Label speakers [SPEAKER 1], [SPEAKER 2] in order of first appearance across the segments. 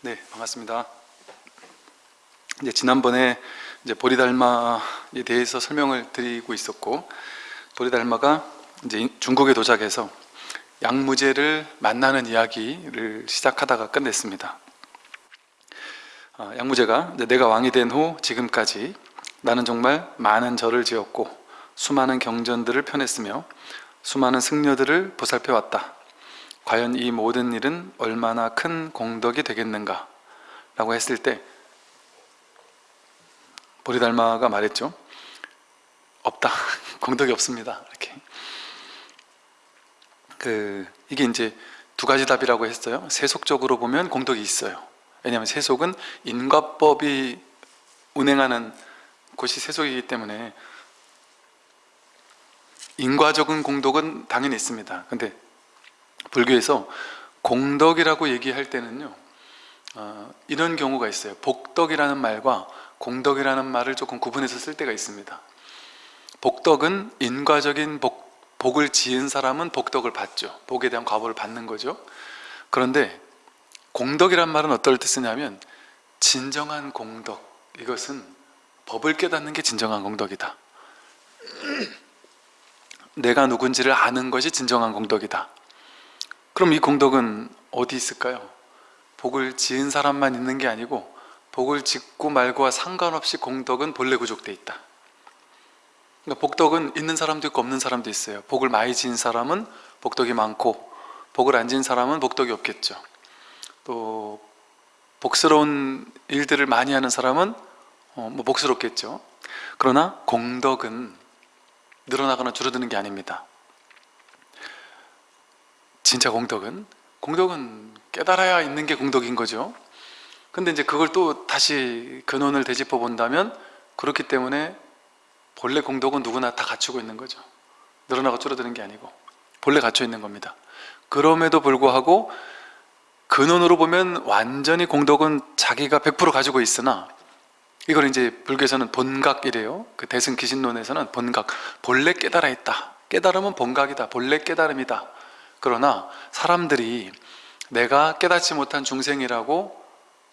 [SPEAKER 1] 네, 반갑습니다. 이제 지난번에 이제 보리달마에 대해서 설명을 드리고 있었고 보리달마가 이제 중국에 도착해서 양무제를 만나는 이야기를 시작하다가 끝냈습니다. 아, 양무제가 내가 왕이 된 후 지금까지 나는 정말 많은 절을 지었고 수많은 경전들을 펴냈으며 수많은 승려들을 보살펴 왔다. 과연 이 모든 일은 얼마나 큰 공덕이 되겠는가? 라고 했을 때 보리달마가 말했죠. 없다. 공덕이 없습니다. 이렇게. 그 이게 이제 두 가지 답이라고 했어요. 세속적으로 보면 공덕이 있어요. 왜냐하면 세속은 인과법이 운행하는 곳이 세속이기 때문에 인과적인 공덕은 당연히 있습니다. 근데 불교에서 공덕이라고 얘기할 때는요 어, 이런 경우가 있어요. 복덕이라는 말과 공덕이라는 말을 조금 구분해서 쓸 때가 있습니다. 복덕은 인과적인 복, 복을 지은 사람은 복덕을 받죠. 복에 대한 과보를 받는 거죠. 그런데 공덕이란 말은 어떨 때 쓰냐면 진정한 공덕 이것은 법을 깨닫는 게 진정한 공덕이다. 내가 누군지를 아는 것이 진정한 공덕이다 그럼 이 공덕은 어디 있을까요? 복을 지은 사람만 있는 게 아니고 복을 짓고 말고와 상관없이 공덕은 본래 구족되어 있다. 그러니까 복덕은 있는 사람도 있고 없는 사람도 있어요. 복을 많이 지은 사람은 복덕이 많고 복을 안 지은 사람은 복덕이 없겠죠. 또 복스러운 일들을 많이 하는 사람은 어, 뭐 복스럽겠죠. 그러나 공덕은 늘어나거나 줄어드는 게 아닙니다 진짜 공덕은? 공덕은 깨달아야 있는 게 공덕인 거죠. 근데 이제 그걸 또 다시 근원을 되짚어 본다면 그렇기 때문에 본래 공덕은 누구나 다 갖추고 있는 거죠. 늘어나고 줄어드는 게 아니고 본래 갖춰 있는 겁니다. 그럼에도 불구하고 근원으로 보면 완전히 공덕은 자기가 100% 가지고 있으나 이걸 이제 불교에서는 본각이래요. 그 대승기신론에서는 본각. 본래 깨달아 있다. 깨달음은 본각이다. 본래 깨달음이다 그러나 사람들이 내가 깨닫지 못한 중생이라고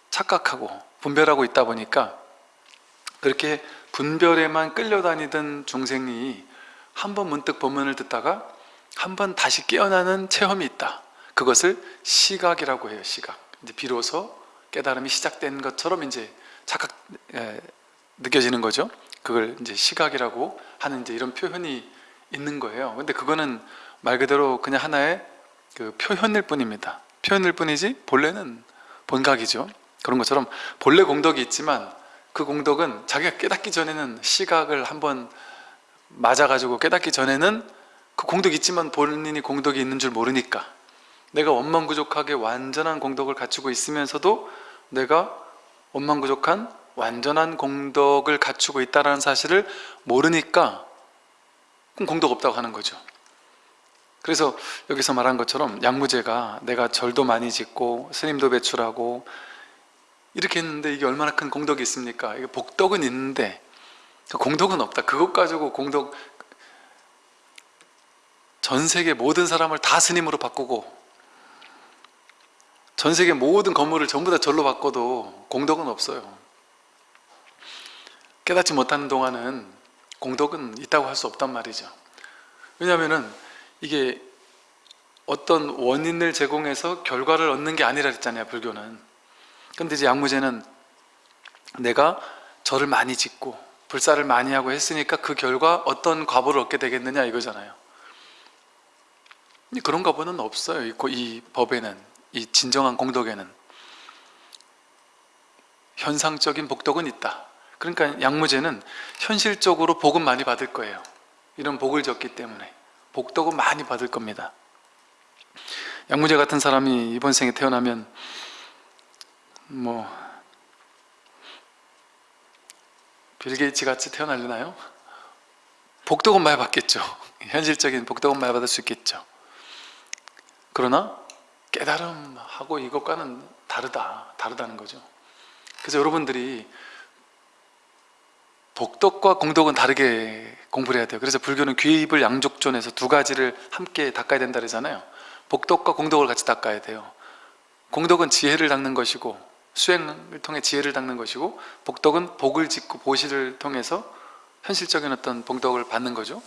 [SPEAKER 1] 착각하고 분별하고 있다 보니까 그렇게 분별에만 끌려다니던 중생이 한 번 문득 법문을 듣다가 한 번 다시 깨어나는 체험이 있다. 그것을 시각이라고 해요 시각. 이제 비로소 깨달음이 시작된 것처럼 이제 착각 에, 느껴지는 거죠. 그걸 이제 시각이라고 하는 이제 이런 표현이 있는 거예요. 근데 그거는 말 그대로 그냥 하나의 그 표현일 뿐입니다. 표현일 뿐이지 본래는 본각이죠. 그런 것처럼 본래 공덕이 있지만 그 공덕은 자기가 깨닫기 전에는 시각을 한번 맞아가지고 깨닫기 전에는 그 공덕이 있지만 본인이 공덕이 있는 줄 모르니까. 내가 원망부족하게 완전한 공덕을 갖추고 있으면서도 내가 원망부족한 완전한 공덕을 갖추고 있다는 사실을 모르니까 그럼 공덕 없다고 하는 거죠 그래서 여기서 말한 것처럼 양무제가 내가 절도 많이 짓고 스님도 배출하고 이렇게 했는데 이게 얼마나 큰 공덕이 있습니까? 이게 복덕은 있는데 그 공덕은 없다. 그것 가지고 공덕 전 세계 모든 사람을 다 스님으로 바꾸고 전 세계 모든 건물을 전부 다 절로 바꿔도 공덕은 없어요. 깨닫지 못하는 동안은 공덕은 있다고 할 수 없단 말이죠. 왜냐하면 이게 어떤 원인을 제공해서 결과를 얻는 게 아니라 그랬잖아요 불교는. 근데 이제 양무제는 내가 절을 많이 짓고 불사를 많이 하고 했으니까 그 결과 어떤 과보를 얻게 되겠느냐 이거잖아요. 그런 과보는 없어요 이 법에는 이 진정한 공덕에는. 현상적인 복덕은 있다. 그러니까 양무제는 현실적으로 복은 많이 받을 거예요. 이런 복을 졌기 때문에 복덕은 많이 받을 겁니다. 양무제 같은 사람이 이번 생에 태어나면 뭐 빌게이츠 같이 태어날려나요? 복덕은 많이 받겠죠. 현실적인 복덕은 많이 받을 수 있겠죠. 그러나 깨달음하고 이것과는 다르다 다르다는 거죠. 그래서 여러분들이 복덕과 공덕은 다르게 공부를 해야 돼요. 그래서 불교는 귀 입을 양족존에서 두 가지를 함께 닦아야 된다 그러잖아요. 복덕과 공덕을 같이 닦아야 돼요. 공덕은 지혜를 닦는 것이고 수행을 통해 지혜를 닦는 것이고 복덕은 복을 짓고 보시를 통해서 현실적인 어떤 복덕을 받는 거죠.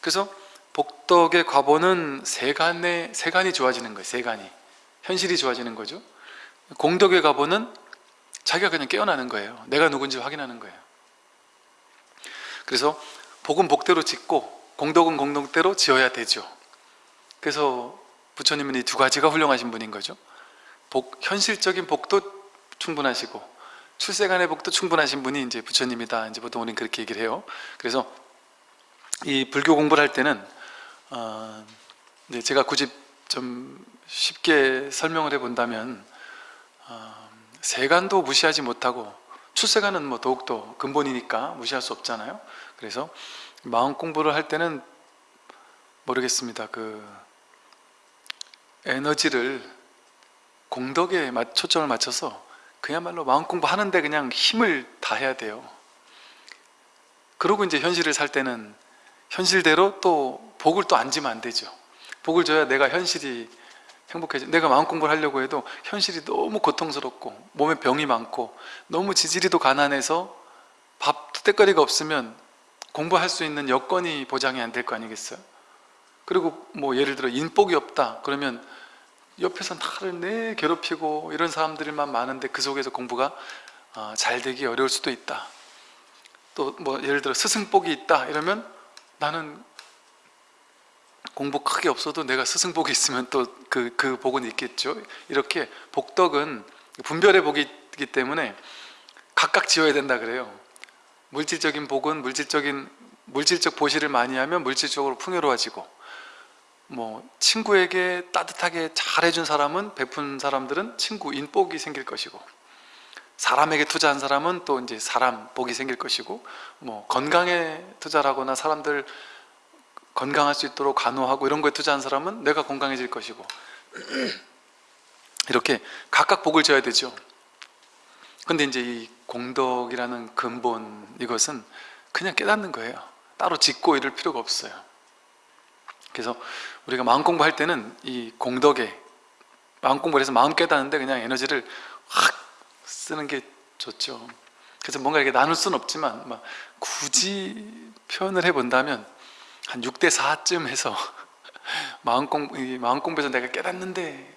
[SPEAKER 1] 그래서 복덕의 과보는 세간의, 세간이 좋아지는 거예요. 세간이. 현실이 좋아지는 거죠. 공덕의 과보는 자기가 그냥 깨어나는 거예요. 내가 누군지 확인하는 거예요 그래서 복은 복대로 짓고 공덕은 공덕대로 지어야 되죠. 그래서 부처님은 이 두 가지가 훌륭하신 분인 거죠. 복, 현실적인 복도 충분하시고 출세간의 복도 충분하신 분이 이제 부처님이다. 이제 보통 우리는 그렇게 얘기를 해요. 그래서 이 불교 공부를 할 때는 어, 이제 제가 굳이 좀 쉽게 설명을 해 본다면 어, 세간도 무시하지 못하고 출세간은 뭐 더욱더 근본이니까 무시할 수 없잖아요. 그래서 마음 공부를 할 때는 모르겠습니다. 그 에너지를 공덕에 맞- 초점을 맞춰서 그야말로 마음 공부하는데 그냥 힘을 다해야 돼요. 그러고 이제 현실을 살 때는 현실대로 또 복을 또 안 지면 안 되죠. 복을 줘야 내가 현실이 행복해져 내가 마음 공부를 하려고 해도 현실이 너무 고통스럽고 몸에 병이 많고 너무 지지리도 가난해서 밥도 때거리가 없으면 공부할 수 있는 여건이 보장이 안 될 거 아니겠어요? 그리고 뭐 예를 들어 인복이 없다 그러면 옆에서 나를 내 괴롭히고 이런 사람들만 많은데 그 속에서 공부가 아, 잘 되기 어려울 수도 있다 또 뭐 예를 들어 스승복이 있다 이러면 나는 공부 크게 없어도 내가 스승복이 있으면 또 그 그 복은 있겠죠. 이렇게 복덕은 분별의 복이 있기 때문에 각각 지어야 된다 그래요. 물질적인 복은 물질적인 물질적 보시를 많이 하면 물질적으로 풍요로워지고 뭐 친구에게 따뜻하게 잘해준 사람은 베푼 사람들은 친구 인복이 생길 것이고 사람에게 투자한 사람은 또 이제 사람 복이 생길 것이고 뭐 건강에 투자를 하거나 사람들 건강할 수 있도록 간호하고 이런 거에 투자한 사람은 내가 건강해질 것이고. 이렇게 각각 복을 져야 되죠. 근데 이제 이 공덕이라는 근본 이것은 그냥 깨닫는 거예요. 따로 짓고 이럴 필요가 없어요. 그래서 우리가 마음 공부할 때는 이 공덕에 마음 공부를 해서 마음 깨닫는데 그냥 에너지를 확 쓰는 게 좋죠. 그래서 뭔가 이렇게 나눌 수는 없지만 막 굳이 표현을 해본다면 한 6대 4쯤 해서 마음 공부, 이 마음 공부에서 내가 깨닫는데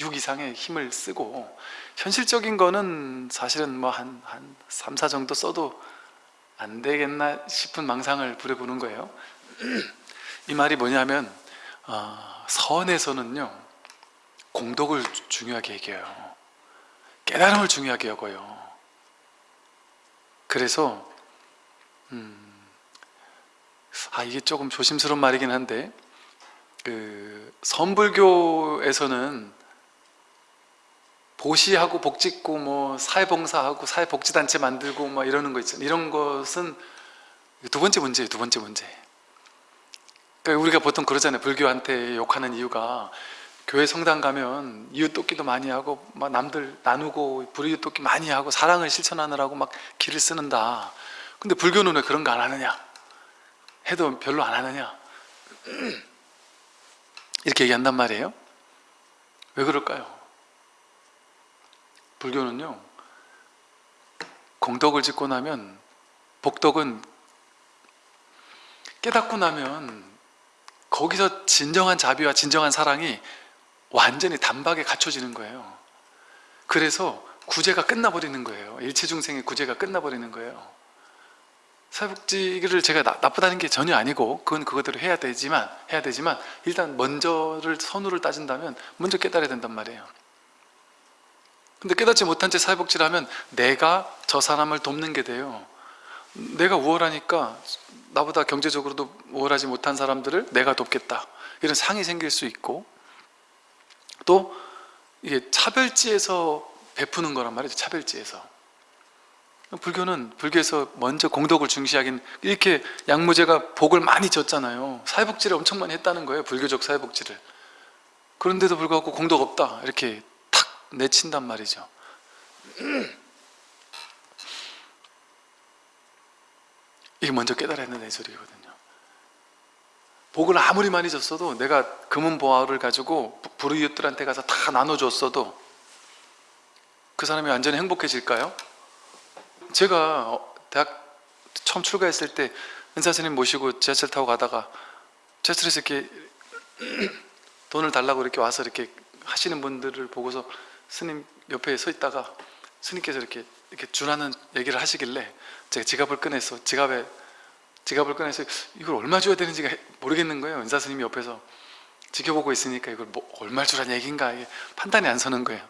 [SPEAKER 1] 6 이상의 힘을 쓰고 현실적인 거는 사실은 뭐 한 한 3, 4 정도 써도 안 되겠나 싶은 망상을 부려보는 거예요. 이 말이 뭐냐면 어, 선에서는요 공덕을 주- 중요하게 여겨요. 깨달음을 중요하게 여겨요. 그래서 음, 아 이게 조금 조심스러운 말이긴 한데 그 선불교에서는 보시하고 복짓고 뭐 사회봉사하고 사회복지단체 만들고 막 이러는 거 있잖아요 이런 것은 두 번째 문제예요 두 번째 문제. 그러니까 우리가 보통 그러잖아요. 불교한테 욕하는 이유가 교회 성당 가면 이웃 돕기도 많이 하고 막 남들 나누고 불이웃 돕기 많이 하고 사랑을 실천하느라고 막 길을 쓰는다. 근데 불교는 왜 그런 거 안 하느냐 해도 별로 안 하느냐? 이렇게 얘기한단 말이에요. 왜 그럴까요? 불교는요 공덕을 짓고 나면 복덕은 깨닫고 나면 거기서 진정한 자비와 진정한 사랑이 완전히 단박에 갖춰지는 거예요. 그래서 구제가 끝나버리는 거예요. 일체중생의 구제가 끝나버리는 거예요 사회복지를 제가 나, 나쁘다는 게 전혀 아니고 그건 그거대로 해야 되지만 해야 되지만 일단 먼저를 선우를 따진다면 먼저 깨달아야 된단 말이에요. 근데 깨닫지 못한 채 사회복지를 하면 내가 저 사람을 돕는 게 돼요. 내가 우월하니까 나보다 경제적으로도 우월하지 못한 사람들을 내가 돕겠다. 이런 상이 생길 수 있고 또 이게 차별지에서 베푸는 거란 말이죠 차별지에서 불교는 불교에서 먼저 공덕을 중시하긴 이렇게 양무제가 복을 많이 줬잖아요. 사회복지를 엄청 많이 했다는 거예요 불교적 사회복지를. 그런데도 불구하고 공덕 없다 이렇게 탁 내친단 말이죠. 이게 먼저 깨달아야 된다는 소리거든요. 복을 아무리 많이 줬어도 내가 금은보화를 가지고 불의웃들한테 가서 다 나눠줬어도 그 사람이 완전히 행복해질까요? 제가 어, 대학 처음 출가했을 때 은사 스님 모시고 지하철 타고 가다가 지하철에서 이렇게 돈을 달라고 이렇게 와서 이렇게 하시는 분들을 보고서 스님 옆에 서 있다가 스님께서 이렇게 이렇게 주라는 얘기를 하시길래 제가 지갑을 꺼내서 지갑에 지갑을 꺼내서 이걸 얼마 줘야 되는지가 모르겠는 거예요. 은사 스님이 옆에서 지켜보고 있으니까 이걸 뭐 얼마 주라는 얘기인가 이게 판단이 안 서는 거예요.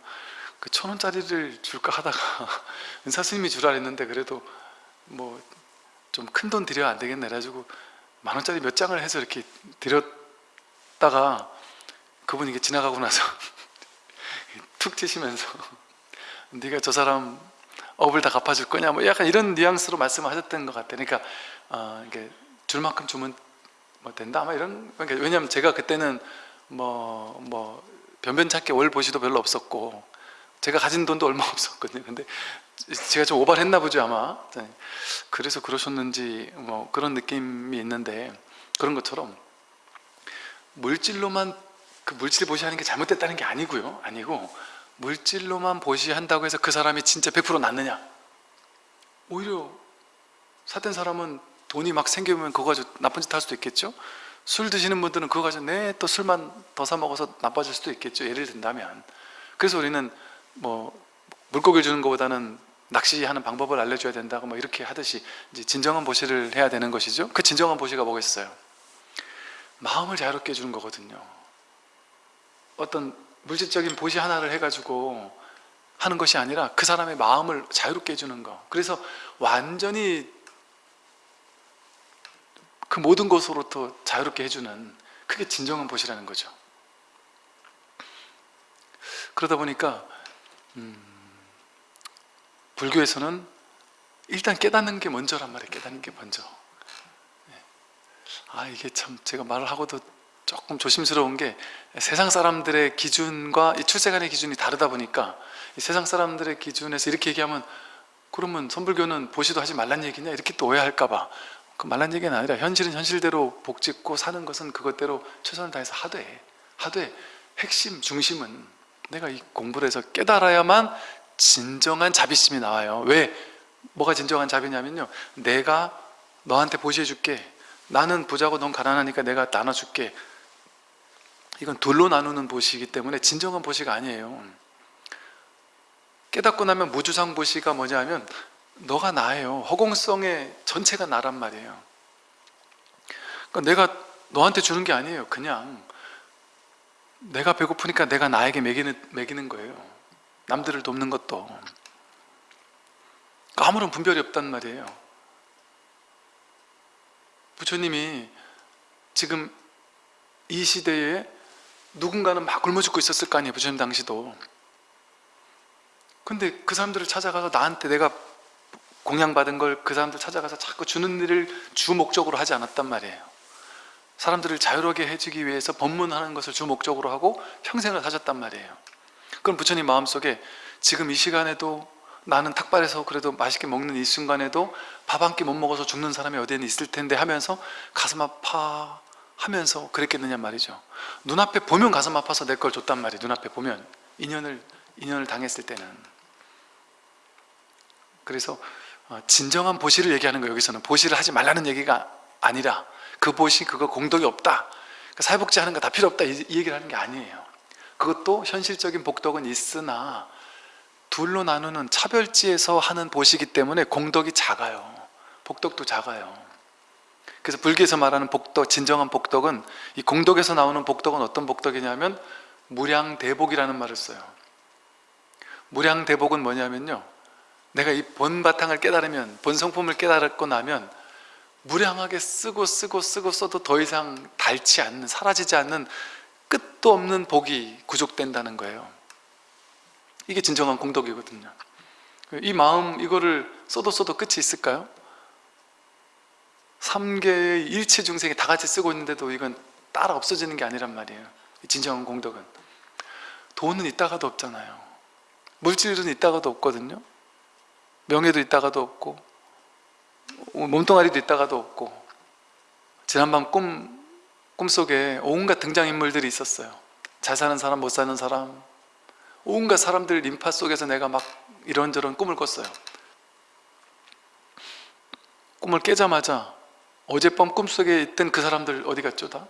[SPEAKER 1] 그 천 원짜리를 줄까 하다가 은사 스님이 주라 했는데 그래도 뭐 좀 큰 돈 드려야 안 되겠네 그래가지고 만 원짜리 몇 장을 해서 이렇게 드렸다가 그분이 이게 지나가고 나서 툭 치시면서 네가 저 사람 업을 다 갚아줄 거냐 뭐 약간 이런 뉘앙스로 말씀하셨던 것 같아요. 그러니까 어, 이게 줄 만큼 주면 뭐 된다 아마 이런 그러니까 왜냐하면 제가 그때는 뭐뭐 변변찮게 월 보시도 별로 없었고 제가 가진 돈도 얼마 없었거든요. 근데 제가 좀 오발했나 보죠 아마. 네. 그래서 그러셨는지 뭐 그런 느낌이 있는데 그런 것처럼 물질로만 그 물질 보시하는 게 잘못됐다는 게 아니고요. 아니고 물질로만 보시한다고 해서 그 사람이 진짜 100% 낫느냐? 오히려 사된 사람은 돈이 막 생기면 그거 가지고 나쁜 짓 할 수도 있겠죠? 술 드시는 분들은 그거 가지고 네, 또 술만 더 사 먹어서 나빠질 수도 있겠죠. 예를 든다면. 그래서 우리는 뭐 물고기를 주는 것보다는 낚시하는 방법을 알려줘야 된다고 뭐 이렇게 하듯이 이제 진정한 보시를 해야 되는 것이죠. 그 진정한 보시가 뭐겠어요? 마음을 자유롭게 해주는 거거든요. 어떤 물질적인 보시 하나를 해가지고 하는 것이 아니라 그 사람의 마음을 자유롭게 해주는 거. 그래서 완전히 그 모든 것으로부터 자유롭게 해주는 그게 진정한 보시라는 거죠. 그러다 보니까 음, 불교에서는 일단 깨닫는 게 먼저란 말이에요. 깨닫는 게 먼저. 네. 아 이게 참 제가 말을 하고도 조금 조심스러운 게 세상 사람들의 기준과 이 출세관의 기준이 다르다 보니까 세상 사람들의 기준에서 이렇게 얘기하면 그러면 선불교는 보시도 하지 말란 얘기냐 이렇게 또 오해할까 봐 그 말란 얘기는 아니라 현실은 현실대로 복짓고 사는 것은 그것대로 최선을 다해서 하되 하되 핵심 중심은 내가 이 공부를 해서 깨달아야만 진정한 자비심이 나와요. 왜? 뭐가 진정한 자비냐면요. 내가 너한테 보시해 줄게. 나는 부자고 넌 가난하니까 내가 나눠줄게. 이건 둘로 나누는 보시이기 때문에 진정한 보시가 아니에요. 깨닫고 나면 무주상 보시가 뭐냐면 너가 나예요. 허공성의 전체가 나란 말이에요. 그러니까 내가 너한테 주는 게 아니에요 그냥 내가 배고프니까 내가 나에게 먹이는, 먹이는 거예요. 남들을 돕는 것도. 그러니까 아무런 분별이 없단 말이에요. 부처님이 지금 이 시대에 누군가는 막 굶어 죽고 있었을 거 아니에요 부처님 당시도. 근데 그 사람들을 찾아가서 나한테 내가 공양받은 걸 그 사람들 찾아가서 자꾸 주는 일을 주 목적으로 하지 않았단 말이에요 사람들을 자유롭게 해주기 위해서 법문하는 것을 주 목적으로 하고 평생을 사셨단 말이에요. 그럼 부처님 마음속에 지금 이 시간에도 나는 탁발해서 그래도 맛있게 먹는 이 순간에도 밥 한 끼 못 먹어서 죽는 사람이 어디에는 있을 텐데 하면서 가슴 아파 하면서 그랬겠느냐 말이죠. 눈앞에 보면 가슴 아파서 내 걸 줬단 말이에요 눈앞에 보면. 인연을 인연을 당했을 때는. 그래서 어, 진정한 보시를 얘기하는 거예요 여기서는. 보시를 하지 말라는 얘기가 아니라 그 보시 그거 공덕이 없다. 그러니까 사회복지 하는 거 다 필요 없다. 이 얘기를 하는 게 아니에요. 그것도 현실적인 복덕은 있으나 둘로 나누는 차별지에서 하는 보시기 때문에 공덕이 작아요. 복덕도 작아요. 그래서 불교에서 말하는 복덕, 진정한 복덕은 이 공덕에서 나오는 복덕은 어떤 복덕이냐면 무량대복이라는 말을 써요. 무량대복은 뭐냐면요. 내가 이 본바탕을 깨달으면 본성품을 깨달았고 나면 무량하게 쓰고 쓰고 쓰고 써도 더 이상 닳지 않는 사라지지 않는 끝도 없는 복이 구족된다는 거예요. 이게 진정한 공덕이거든요. 이 마음 이거를 써도 써도 끝이 있을까요? 3개의 일체 중생이 다 같이 쓰고 있는데도 이건 따라 없어지는 게 아니란 말이에요. 진정한 공덕은. 돈은 있다가도 없잖아요. 물질은 있다가도 없거든요. 명예도 있다가도 없고 몸뚱아리도 있다가도 없고 지난밤 꿈, 꿈속에 온갖 등장인물들이 있었어요 잘 사는 사람 못 사는 사람 온갖 사람들 인파 속에서 내가 막 이런저런 꿈을 꿨어요 꿈을 깨자마자 어젯밤 꿈속에 있던 그 사람들 어디 갔죠 다?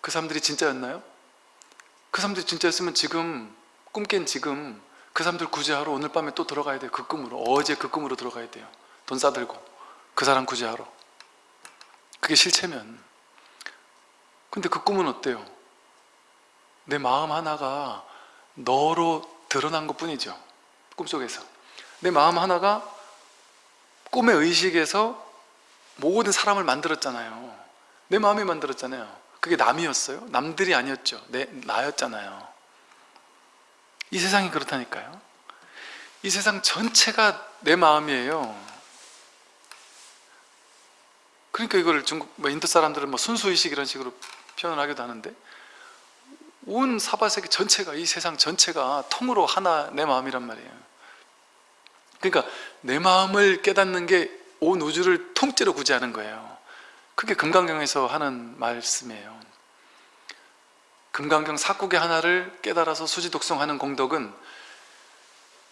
[SPEAKER 1] 그 사람들이 진짜였나요? 그 사람들이 진짜였으면 지금 꿈 깬 지금 그 사람들 구제하러 오늘 밤에 또 들어가야 돼요. 그 꿈으로. 어제 그 꿈으로 들어가야 돼요. 돈 싸들고. 그 사람 구제하러. 그게 실체면. 근데 그 꿈은 어때요? 내 마음 하나가 너로 드러난 것 뿐이죠. 꿈속에서. 내 마음 하나가 꿈의 의식에서 모든 사람을 만들었잖아요. 내 마음이 만들었잖아요. 그게 남이었어요? 남들이 아니었죠. 내, 나였잖아요 이 세상이 그렇다니까요. 이 세상 전체가 내 마음이에요. 그러니까 이걸 중국 뭐 인도 사람들은 뭐 순수의식 이런 식으로 표현을 하기도 하는데 온 사바세계 전체가 이 세상 전체가 통으로 하나 내 마음이란 말이에요. 그러니까 내 마음을 깨닫는 게 온 우주를 통째로 구제하는 거예요. 그게 금강경에서 하는 말씀이에요 금강경 사국의 하나를 깨달아서 수지 독성하는 공덕은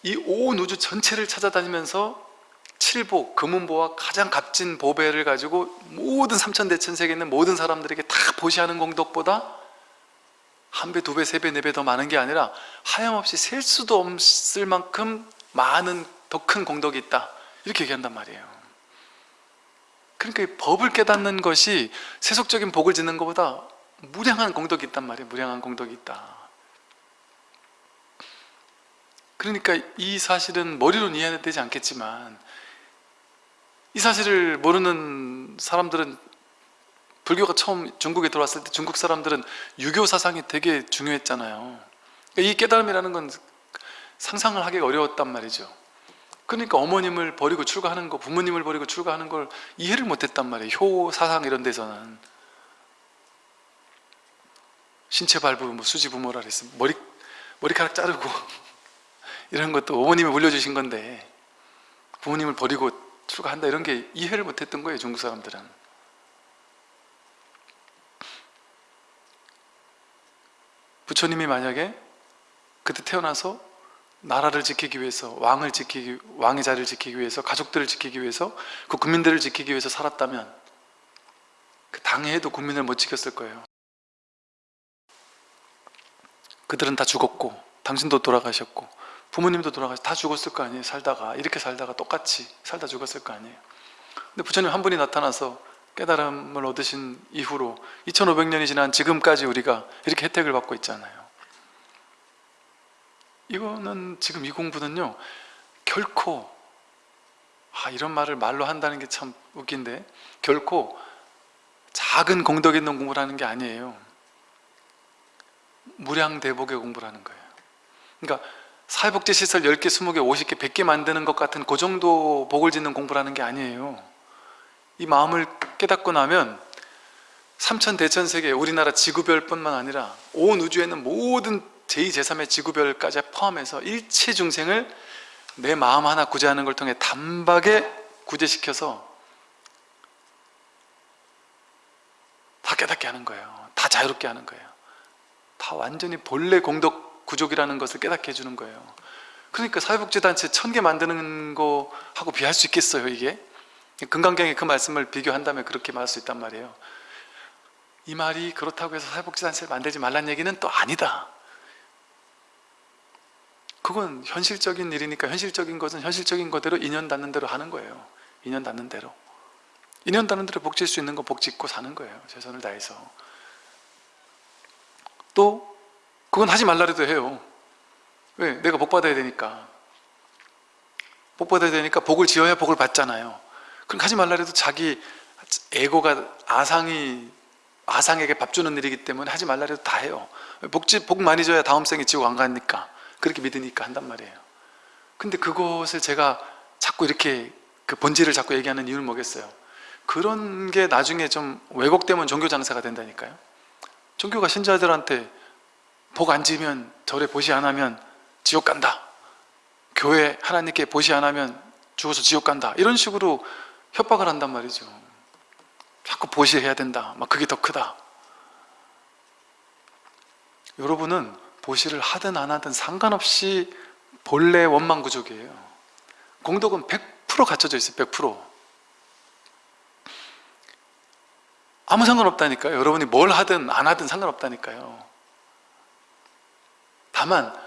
[SPEAKER 1] 이 온 우주 전체를 찾아다니면서 칠보, 금은보와 가장 값진 보배를 가지고 모든 삼천대천세계에 있는 모든 사람들에게 다 보시하는 공덕보다 한 배, 두 배, 세 배, 네 배 더 많은 게 아니라 하염없이 셀 수도 없을 만큼 많은 더 큰 공덕이 있다. 이렇게 얘기한단 말이에요. 그러니까 이 법을 깨닫는 것이 세속적인 복을 짓는 것보다 무량한 공덕이 있단 말이에요. 무량한 공덕이 있다. 그러니까 이 사실은 머리로는 이해되지 않겠지만 이 사실을 모르는 사람들은 불교가 처음 중국에 들어왔을 때 중국 사람들은 유교 사상이 되게 중요했잖아요. 이 깨달음이라는 건 상상을 하기가 어려웠단 말이죠. 그러니까 어머님을 버리고 출가하는 거 부모님을 버리고 출가하는 걸 이해를 못했단 말이에요. 효 사상 이런 데서는 신체 발부, 뭐 수지 부모라 그랬어 머리, 머리카락 자르고 이런 것도 어머님이 물려주신 건데 부모님을 버리고 출가한다 이런 게 이해를 못했던 거예요 중국 사람들은. 부처님이 만약에 그때 태어나서 나라를 지키기 위해서 왕을 지키기 왕의 자리를 지키기 위해서 가족들을 지키기 위해서 그 국민들을 지키기 위해서 살았다면 그 당해도 국민을 못 지켰을 거예요 그들은 다 죽었고 당신도 돌아가셨고 부모님도 돌아가셨 다 죽었을 거 아니에요 살다가. 이렇게 살다가 똑같이 살다 죽었을 거 아니에요. 근데 부처님 한 분이 나타나서 깨달음을 얻으신 이후로 2500년이 지난 지금까지 우리가 이렇게 혜택을 받고 있잖아요. 이거는 지금 이 공부는요 결코 아 이런 말을 말로 한다는 게 참 웃긴데 결코 작은 공덕 있는 공부를 하는 게 아니에요 무량대복의 공부를 하는 거예요. 그러니까 사회복지시설 10개, 20개, 50개, 100개 만드는 것 같은 그 정도 복을 짓는 공부를 하는 게 아니에요. 이 마음을 깨닫고 나면 삼천 대천세계 우리나라 지구별 뿐만 아니라 온 우주에는 모든 제2, 제3의 지구별까지 포함해서 일체 중생을 내 마음 하나 구제하는 걸 통해 단박에 구제시켜서 다 깨닫게 하는 거예요. 다 자유롭게 하는 거예요 다 완전히 본래 공덕 구족이라는 것을 깨닫게 해주는 거예요. 그러니까 사회복지단체 천 개 만드는 거하고 비할 수 있겠어요 이게? 금강경에 그 말씀을 비교한다면 그렇게 말할 수 있단 말이에요. 이 말이 그렇다고 해서 사회복지단체를 만들지 말란 얘기는 또 아니다. 그건 현실적인 일이니까 현실적인 것은 현실적인 거대로 인연 닿는 대로 하는 거예요. 인연 닿는 대로. 인연 닿는 대로 복질 수 있는 거 복짓고 사는 거예요. 최선을 다해서 또 그건 하지 말라래도 해요. 왜? 내가 복 받아야 되니까. 복 받아야 되니까 복을 지어야 복을 받잖아요. 그럼 하지 말라래도 자기 에고가 아상이 아상에게 밥 주는 일이기 때문에 하지 말라래도 다 해요. 복지, 복 많이 줘야 다음 생에 지옥 안 가니까 그렇게 믿으니까 한단 말이에요. 근데 그것을 제가 자꾸 이렇게 그 본질을 자꾸 얘기하는 이유는 뭐겠어요? 그런 게 나중에 좀 왜곡되면 종교 장사가 된다니까요 종교가 신자들한테 복 안 지면 절에 보시 안 하면 지옥 간다. 교회 하나님께 보시 안 하면 죽어서 지옥 간다. 이런 식으로 협박을 한단 말이죠. 자꾸 보시해야 된다. 막 그게 더 크다. 여러분은 보시를 하든 안 하든 상관없이 본래 원망 구족이에요. 공덕은 100% 갖춰져 있어요 100% 아무 상관없다니까요. 여러분이 뭘 하든 안 하든 상관없다니까요. 다만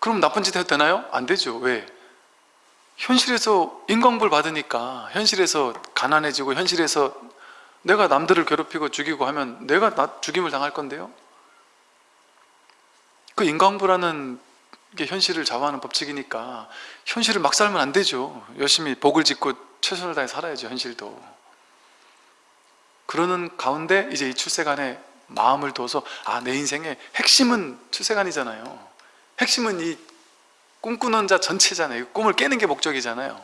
[SPEAKER 1] 그럼 나쁜 짓 해도 되나요? 안 되죠. 왜? 현실에서 인광불 받으니까 현실에서 가난해지고 현실에서 내가 남들을 괴롭히고 죽이고 하면 내가 나 죽임을 당할 건데요? 그 인광불하는 게 현실을 좌우하는 법칙이니까 현실을 막 살면 안 되죠. 열심히 복을 짓고 최선을 다해 살아야죠 현실도 그러는 가운데 이제 이 출세간에 마음을 둬서 아 내 인생의 핵심은 출세간이잖아요. 핵심은 이 꿈꾸는 자 전체잖아요. 꿈을 깨는 게 목적이잖아요.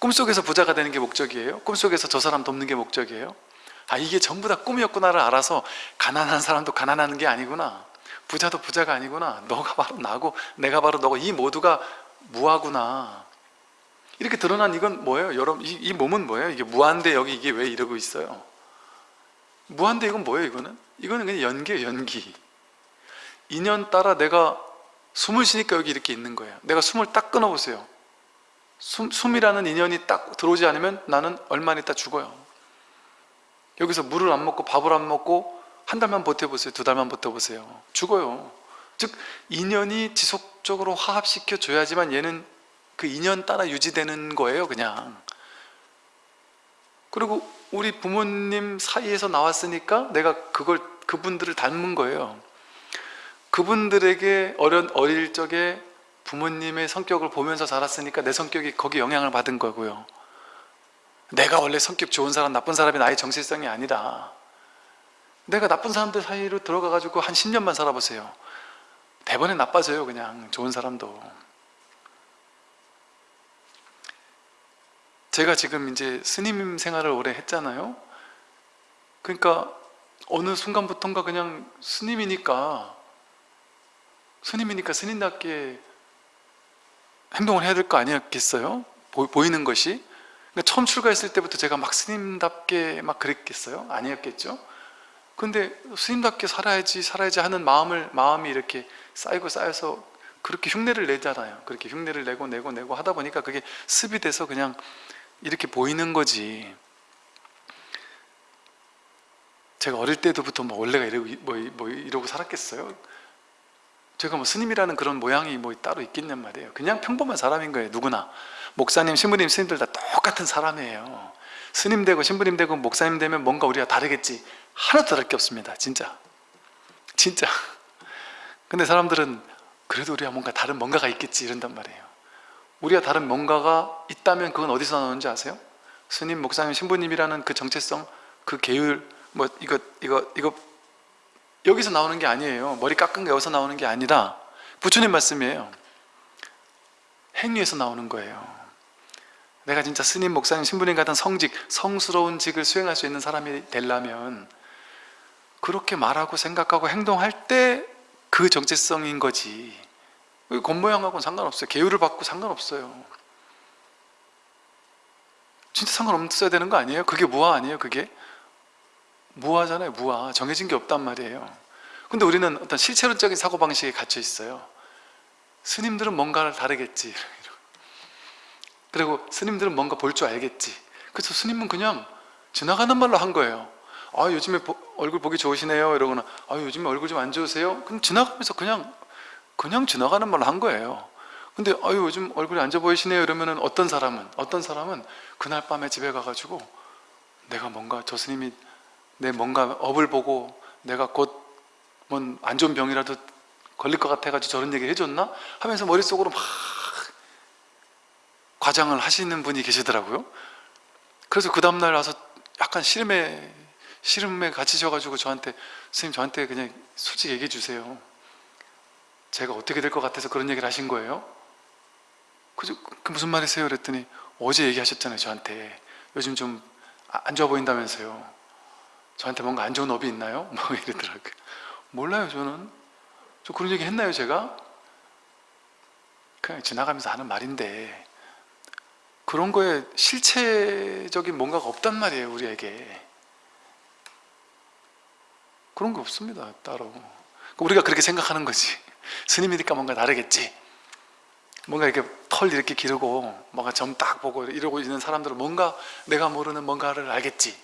[SPEAKER 1] 꿈속에서 부자가 되는 게 목적이에요? 꿈속에서 저 사람 돕는 게 목적이에요? 아 이게 전부 다 꿈이었구나를 알아서 가난한 사람도 가난하는 게 아니구나. 부자도 부자가 아니구나. 너가 바로 나고 내가 바로 너고 이 모두가 무하구나. 이렇게 드러난 이건 뭐예요? 여러분 이, 이 몸은 뭐예요? 이게 무한데 여기 이게 왜 이러고 있어요? 무한데 이건 뭐예요 이거는? 이거는 그냥 연기예요 연기. 인연 따라 내가 숨을 쉬니까 여기 이렇게 있는 거예요. 내가 숨을 딱 끊어보세요. 숨, 숨이라는 인연이 딱 들어오지 않으면 나는 얼마 있다 죽어요. 여기서 물을 안 먹고 밥을 안 먹고 한 달만 버텨보세요. 두 달만 버텨보세요. 죽어요. 즉 인연이 지속적으로 화합시켜 줘야지만 얘는 그 인연 따라 유지되는 거예요 그냥. 그리고 우리 부모님 사이에서 나왔으니까 내가 그걸 그분들을 닮은 거예요. 그분들에게 어린, 어릴 적에 부모님의 성격을 보면서 자랐으니까 내 성격이 거기 영향을 받은 거고요. 내가 원래 성격 좋은 사람 나쁜 사람이 나의 정체성이 아니라 내가 나쁜 사람들 사이로 들어가 가지고 한 10년만 살아보세요. 대번에 나빠져요 그냥. 좋은 사람도 제가 지금 이제 스님 생활을 오래 했잖아요 그러니까 어느 순간부터인가 그냥 스님이니까 스님이니까 스님답게 행동을 해야 될 거 아니었겠어요? 보, 이는 것이 그러니까 처음 출가했을 때부터 제가 막 스님답게 막 그랬겠어요? 아니었겠죠? 근데 스님답게 살아야지 살아야지 하는 마음을 마음이 이렇게 쌓이고 쌓여서 그렇게 흉내를 내잖아요 그렇게 흉내를 내고 내고 내고 하다 보니까 그게 습이 돼서 그냥 이렇게 보이는 거지. 제가 어릴 때부터 뭐 원래가 이러고, 뭐, 뭐 이러고 살았겠어요? 제가 뭐 스님이라는 그런 모양이 뭐 따로 있겠냔 말이에요. 그냥 평범한 사람인 거예요 누구나. 목사님, 신부님, 스님들 다 똑같은 사람이에요. 스님 되고 신부님 되고 목사님 되면 뭔가 우리가 다르겠지. 하나도 다를 게 없습니다 진짜. 진짜. 근데 사람들은 그래도 우리가 뭔가 다른 뭔가가 있겠지 이런단 말이에요 우리가 다른 뭔가가 있다면 그건 어디서 나오는지 아세요? 스님, 목사님, 신부님이라는 그 정체성 그 계율 뭐 이거 이거 이거 여기서 나오는 게 아니에요. 머리 깎은 게 여기서 나오는 게 아니라 부처님 말씀이에요. 행위에서 나오는 거예요. 내가 진짜 스님, 목사님, 신부님 같은 성직, 성스러운 직을 수행할 수 있는 사람이 되려면 그렇게 말하고 생각하고 행동할 때 그 정체성인 거지 겉모양하고는 상관없어요. 계율을 받고 상관없어요. 진짜 상관없어야 되는 거 아니에요? 그게 무화 아니에요 그게? 무화잖아요 무화 정해진 게 없단 말이에요. 근데 우리는 어떤 실체론적인 사고방식에 갇혀 있어요. 스님들은 뭔가를 다르겠지. 그리고 스님들은 뭔가 볼 줄 알겠지. 그래서 스님은 그냥 지나가는 말로 한 거예요. 아 요즘에 보, 얼굴 보기 좋으시네요. 이러거나 아 요즘에 얼굴 좀 안 좋으세요? 그럼 지나가면서 그냥 그냥 지나가는 말로 한 거예요. 근데 아유 요즘 얼굴이 안 좋아 보이시네요. 이러면은 어떤 사람은 어떤 사람은 그날 밤에 집에 가가지고 내가 뭔가 저 스님이 내 뭔가 업을 보고 내가 곧 뭔 안 좋은 병이라도 걸릴 것 같아가지고 저런 얘기 해줬나? 하면서 머릿속으로 막 과장을 하시는 분이 계시더라고요. 그래서 그 다음날 와서 약간 시름에 시름에 갇히셔가지고 저한테 선생님 저한테 그냥 솔직히 얘기해 주세요 제가 어떻게 될 것 같아서 그런 얘기를 하신 거예요? 그, 그 무슨 말이세요? 그랬더니 어제 얘기하셨잖아요 저한테 요즘 좀 안 좋아 보인다면서요 저한테 뭔가 안 좋은 업이 있나요? 뭐 이러더라고요 몰라요 저는 저 그런 얘기 했나요 제가? 그냥 지나가면서 하는 말인데 그런 거에 실체적인 뭔가가 없단 말이에요 우리에게 그런 거 없습니다 따로 우리가 그렇게 생각하는 거지 스님이니까 뭔가 다르겠지 뭔가 이렇게 털 이렇게 기르고 뭔가 점 딱 보고 이러고 있는 사람들은 뭔가 내가 모르는 뭔가를 알겠지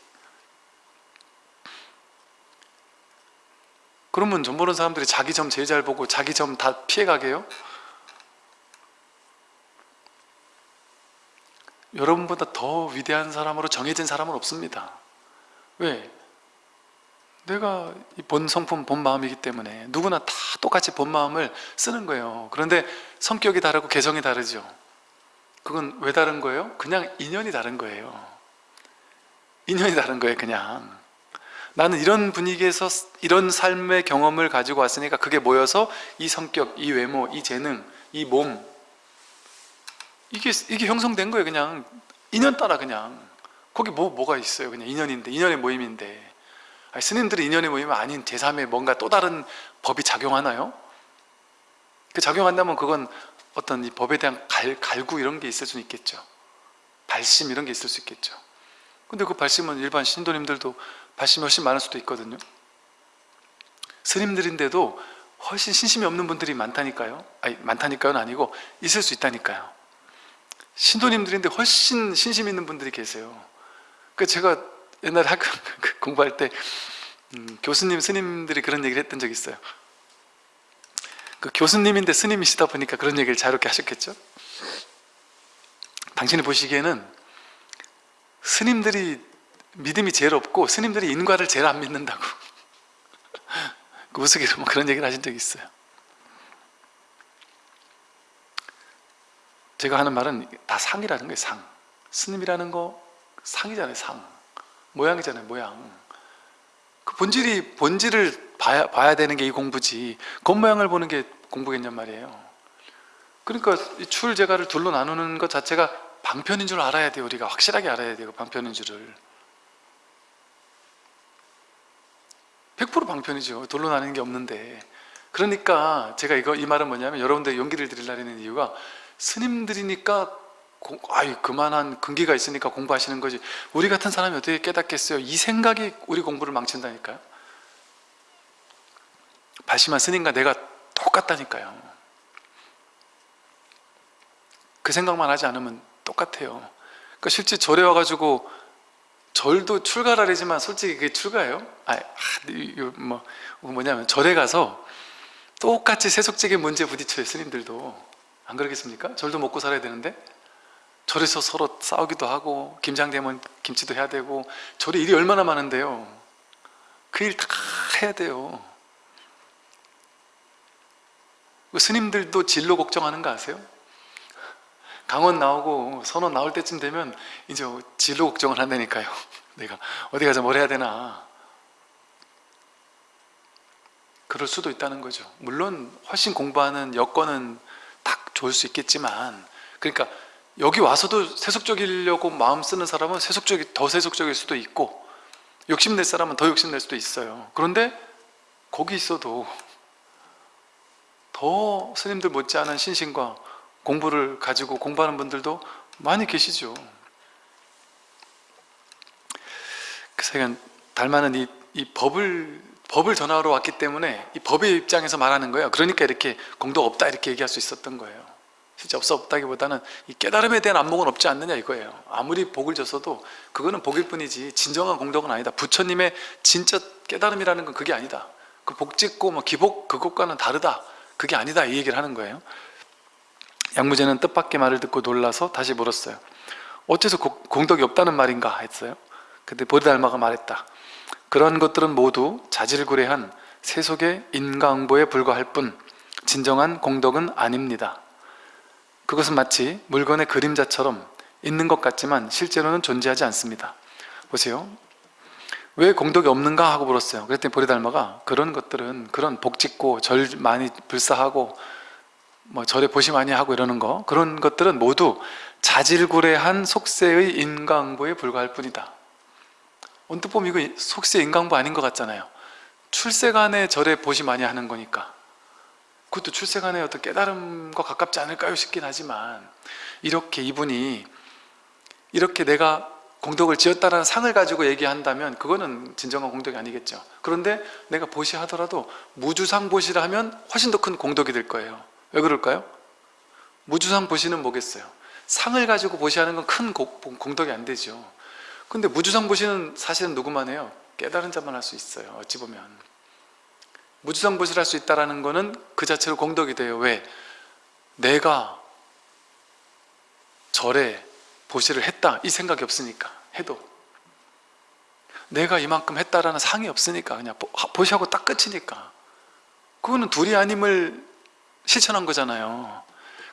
[SPEAKER 1] 그러면 점 보는 사람들이 자기 점 제일 잘 보고 자기 점 다 피해가게요? 여러분보다 더 위대한 사람으로 정해진 사람은 없습니다 왜? 내가 이본 성품, 본 마음이기 때문에 누구나 다 똑같이 본 마음을 쓰는 거예요. 그런데 성격이 다르고 개성이 다르죠. 그건 왜 다른 거예요? 그냥 인연이 다른 거예요. 인연이 다른 거예요 그냥. 나는 이런 분위기에서 이런 삶의 경험을 가지고 왔으니까 그게 모여서 이 성격, 이 외모, 이 재능, 이 몸. 이게, 이게 형성된 거예요 그냥. 인연 따라 그냥. 거기 뭐, 뭐가 있어요? 그냥 인연인데 인연의 모임인데 아니, 스님들이 인연의 모임이 아닌 제3의 뭔가 또 다른 법이 작용하나요? 그 작용한다면 그건 어떤 이 법에 대한 갈, 갈구 이런 게 있을 수는 있겠죠. 발심 이런 게 있을 수 있겠죠. 근데 그 발심은 일반 신도님들도 발심이 훨씬 많을 수도 있거든요. 스님들인데도 훨씬 신심이 없는 분들이 많다니까요. 아니 많다니까요는 아니고 있을 수 있다니까요. 신도님들인데 훨씬 신심 있는 분들이 계세요. 그 제가 옛날에 학교 공부할 때 음, 교수님, 스님들이 그런 얘기를 했던 적이 있어요. 그 교수님인데 스님이시다 보니까 그런 얘기를 자유롭게 하셨겠죠? 당신이 보시기에는 스님들이 믿음이 제일 없고 스님들이 인과를 제일 안 믿는다고. 그 우스개로 뭐 그런 얘기를 하신 적이 있어요. 제가 하는 말은 다 상이라는 거예요 상. 스님이라는 거 상이잖아요 상 모양이잖아요 모양. 그 본질이 본질을 봐야, 봐야 되는 게 이 공부지. 겉모양을 보는 게 공부겠냔 말이에요. 그러니까 출제가를 둘로 나누는 것 자체가 방편인 줄 알아야 돼요 우리가. 확실하게 알아야 돼요 방편인 줄을. 100% 방편이죠. 둘로 나누는 게 없는데. 그러니까 제가 이거 이 말은 뭐냐면 여러분들 용기를 드리려는 이유가 스님들이니까 공, 아이 그만한 근기가 있으니까 공부하시는 거지. 우리 같은 사람이 어떻게 깨닫겠어요? 이 생각이 우리 공부를 망친다니까요. 발심한 스님과 내가 똑같다니까요. 그 생각만 하지 않으면 똑같아요. 그러니까 실제 절에 와가지고 절도 출가라래지만 솔직히 그게 출가예요? 아, 뭐 뭐냐면 절에 가서 똑같이 세속적인 문제에 부딪혀요 스님들도. 안 그러겠습니까? 절도 먹고 살아야 되는데 절에서 서로 싸우기도 하고 김장되면 김치도 해야 되고 절에 일이 얼마나 많은데요. 그 일 다 해야 돼요. 그 스님들도 진로 걱정하는 거 아세요? 강원 나오고 선원 나올 때쯤 되면 이제 진로 걱정을 한다니까요. 내가 어디 가서 뭘 해야 되나. 그럴 수도 있다는 거죠. 물론 훨씬 공부하는 여건은 딱 좋을 수 있겠지만 그러니까 여기 와서도 세속적이려고 마음 쓰는 사람은 세속적이 더 세속적일 수도 있고 욕심낼 사람은 더 욕심낼 수도 있어요. 그런데 거기 있어도 더 스님들 못지않은 신심과 공부를 가지고 공부하는 분들도 많이 계시죠. 그래서 달마는 이, 이 법을 법을 전하러 왔기 때문에 이 법의 입장에서 말하는 거예요. 그러니까 이렇게 공덕 없다 이렇게 얘기할 수 있었던 거예요 실제 없어 없다기보다는 이 깨달음에 대한 안목은 없지 않느냐 이거예요. 아무리 복을 줬어도 그거는 복일 뿐이지 진정한 공덕은 아니다. 부처님의 진짜 깨달음이라는 건 그게 아니다. 그 복 짓고 뭐 기복 그것과는 다르다. 그게 아니다 이 얘기를 하는 거예요. 양무제는 뜻밖의 말을 듣고 놀라서 다시 물었어요. 어째서 공덕이 없다는 말인가 했어요. 근데 보리달마가 말했다. 그러한 것들은 모두 자질구레한 세속의 인과응보에 불과할 뿐 진정한 공덕은 아닙니다 그것은 마치 물건의 그림자처럼 있는 것 같지만 실제로는 존재하지 않습니다. 보세요. 왜 공덕이 없는가 하고 물었어요. 그랬더니 보리달마가 그런 것들은 그런 복 짓고 절 많이 불사하고 뭐 절에 보시 많이 하고 이러는 거 그런 것들은 모두 자질구레한 속세의 인강보에 불과할 뿐이다. 언뜻 보면 이거 속세 인강보 아닌 것 같잖아요. 출세간에 절에 보시 많이 하는 거니까 그것도 출세간의 어떤 깨달음과 가깝지 않을까요 싶긴 하지만 이렇게 이분이 이렇게 내가 공덕을 지었다라는 상을 가지고 얘기한다면 그거는 진정한 공덕이 아니겠죠 그런데 내가 보시하더라도 무주상 보시라 하면 훨씬 더 큰 공덕이 될 거예요 왜 그럴까요? 무주상 보시는 뭐겠어요? 상을 가지고 보시하는 건 큰 공덕이 안 되죠 근데 무주상 보시는 사실은 누구만 해요? 깨달은 자만 할 수 있어요 어찌 보면 무주상 보시를 할수 있다는 것은 그 자체로 공덕이 돼요. 왜? 내가 절에 보시를 했다. 이 생각이 없으니까. 해도. 내가 이만큼 했다라는 상이 없으니까. 그냥 보시하고 딱 끝이니까. 그거는 둘이 아님을 실천한 거잖아요.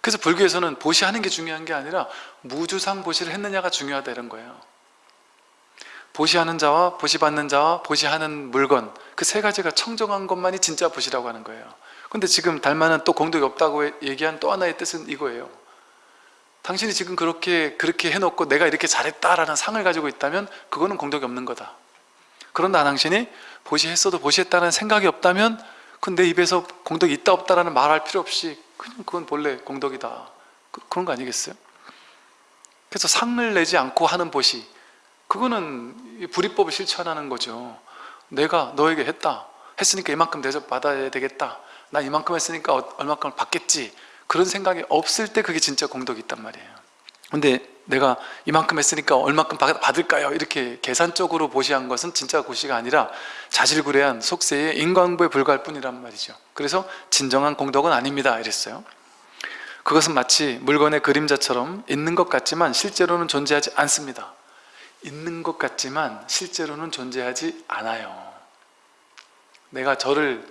[SPEAKER 1] 그래서 불교에서는 보시하는 게 중요한 게 아니라 무주상 보시를 했느냐가 중요하다 이런 거예요 보시하는 자와 보시받는 자와 보시하는 물건 그 세 가지가 청정한 것만이 진짜 보시라고 하는 거예요. 근데 지금 달마는 또 공덕이 없다고 얘기한 또 하나의 뜻은 이거예요. 당신이 지금 그렇게 그렇게 해놓고 내가 이렇게 잘했다라는 상을 가지고 있다면 그거는 공덕이 없는 거다. 그런다 당신이 보시했어도 보시했다는 생각이 없다면 그건 내 입에서 공덕이 있다 없다라는 말할 필요 없이 그냥 그건 본래 공덕이다. 그, 그런 거 아니겠어요? 그래서 상을 내지 않고 하는 보시 그거는 불이법을 실천하는 거죠. 내가 너에게 했다. 했으니까 이만큼 대접 받아야 되겠다. 나 이만큼 했으니까 얼마큼을 받겠지. 그런 생각이 없을 때 그게 진짜 공덕이 있단 말이에요. 근데 내가 이만큼 했으니까 얼마큼 받을까요? 이렇게 계산적으로 보시한 것은 진짜 고시가 아니라 자질구레한 속세의 인광부에 불과할 뿐이란 말이죠. 그래서 진정한 공덕은 아닙니다. 이랬어요. 그것은 마치 물건의 그림자처럼 있는 것 같지만 실제로는 존재하지 않습니다 있는 것 같지만 실제로는 존재하지 않아요 내가 저를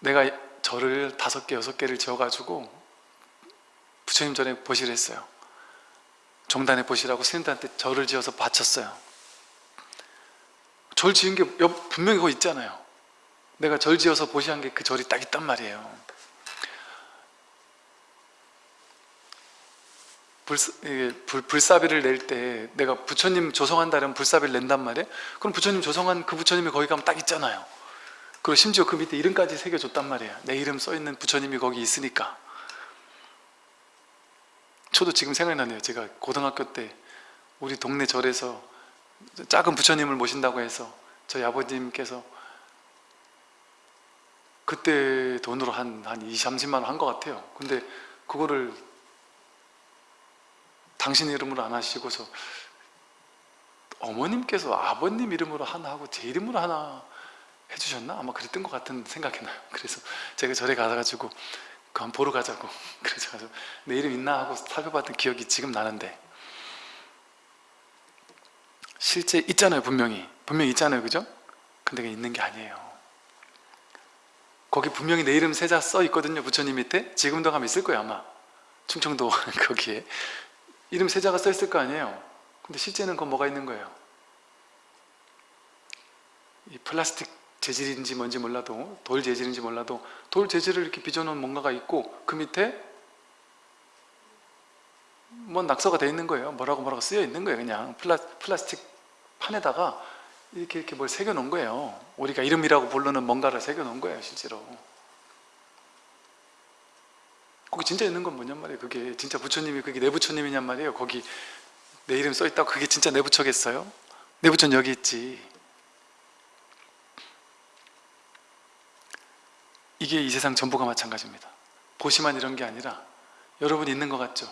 [SPEAKER 1] 내가 절을 다섯 개, 여섯 개를 지어가지고 부처님 전에 보시를 했어요. 종단에 보시라고 스님들한테 절을 지어서 바쳤어요. 절 지은 게 분명히 그거 있잖아요. 내가 절 지어서 보시한 게 그 절이 딱 있단 말이에요. 불, 불, 불사비를 낼 때 내가 부처님 조성한다면 불사비를 낸단 말이에요. 그럼 부처님 조성한 그 부처님이 거기 가면 딱 있잖아요. 그리고 심지어 그 밑에 이름까지 새겨줬단 말이에요 내 이름 써있는 부처님이 거기 있으니까 저도 지금 생각나네요 제가 고등학교 때 우리 동네 절에서 작은 부처님을 모신다고 해서 저희 아버님께서 그때 돈으로 한, 한 20, 30만 원 한 것 같아요 근데 그거를 당신 이름으로 안 하시고서 어머님께서 아버님 이름으로 하나 하고 제 이름으로 하나 해주셨나? 아마 그랬던 것 같은 생각이 나요. 그래서 제가 절에 가가지고 그 한번 보러 가자고 그래서 내 이름 있나 하고 살펴봤던 기억이 지금 나는데 실제 있잖아요 분명히. 분명히 있잖아요 그죠? 근데 있는 게 아니에요. 거기 분명히 내 이름 세자 써 있거든요 부처님 밑에. 지금도 가면 있을 거예요 아마. 충청도 거기에 이름 세자가 써 있을 거 아니에요. 근데 실제는 그 뭐가 있는 거예요? 이 플라스틱 재질인지 뭔지 몰라도 돌 재질인지 몰라도 돌 재질을 이렇게 빚어놓은 뭔가가 있고 그 밑에 뭐 낙서가 되어 있는 거예요. 뭐라고 뭐라고 쓰여 있는 거예요 그냥. 플라, 플라스틱 판에다가 이렇게 이렇게 뭘 새겨 놓은 거예요. 우리가 이름이라고 부르는 뭔가를 새겨 놓은 거예요 실제로 거기 진짜 있는 건 뭐냔 말이에요. 그게 진짜 부처님이 그게 내 부처님이냔 말이에요. 거기 내 이름 써 있다고 그게 진짜 내 부처겠어요? 내 부처는 여기 있지. 이게 이 세상 전부가 마찬가지입니다. 보시만 이런 게 아니라 여러분 있는 것 같죠?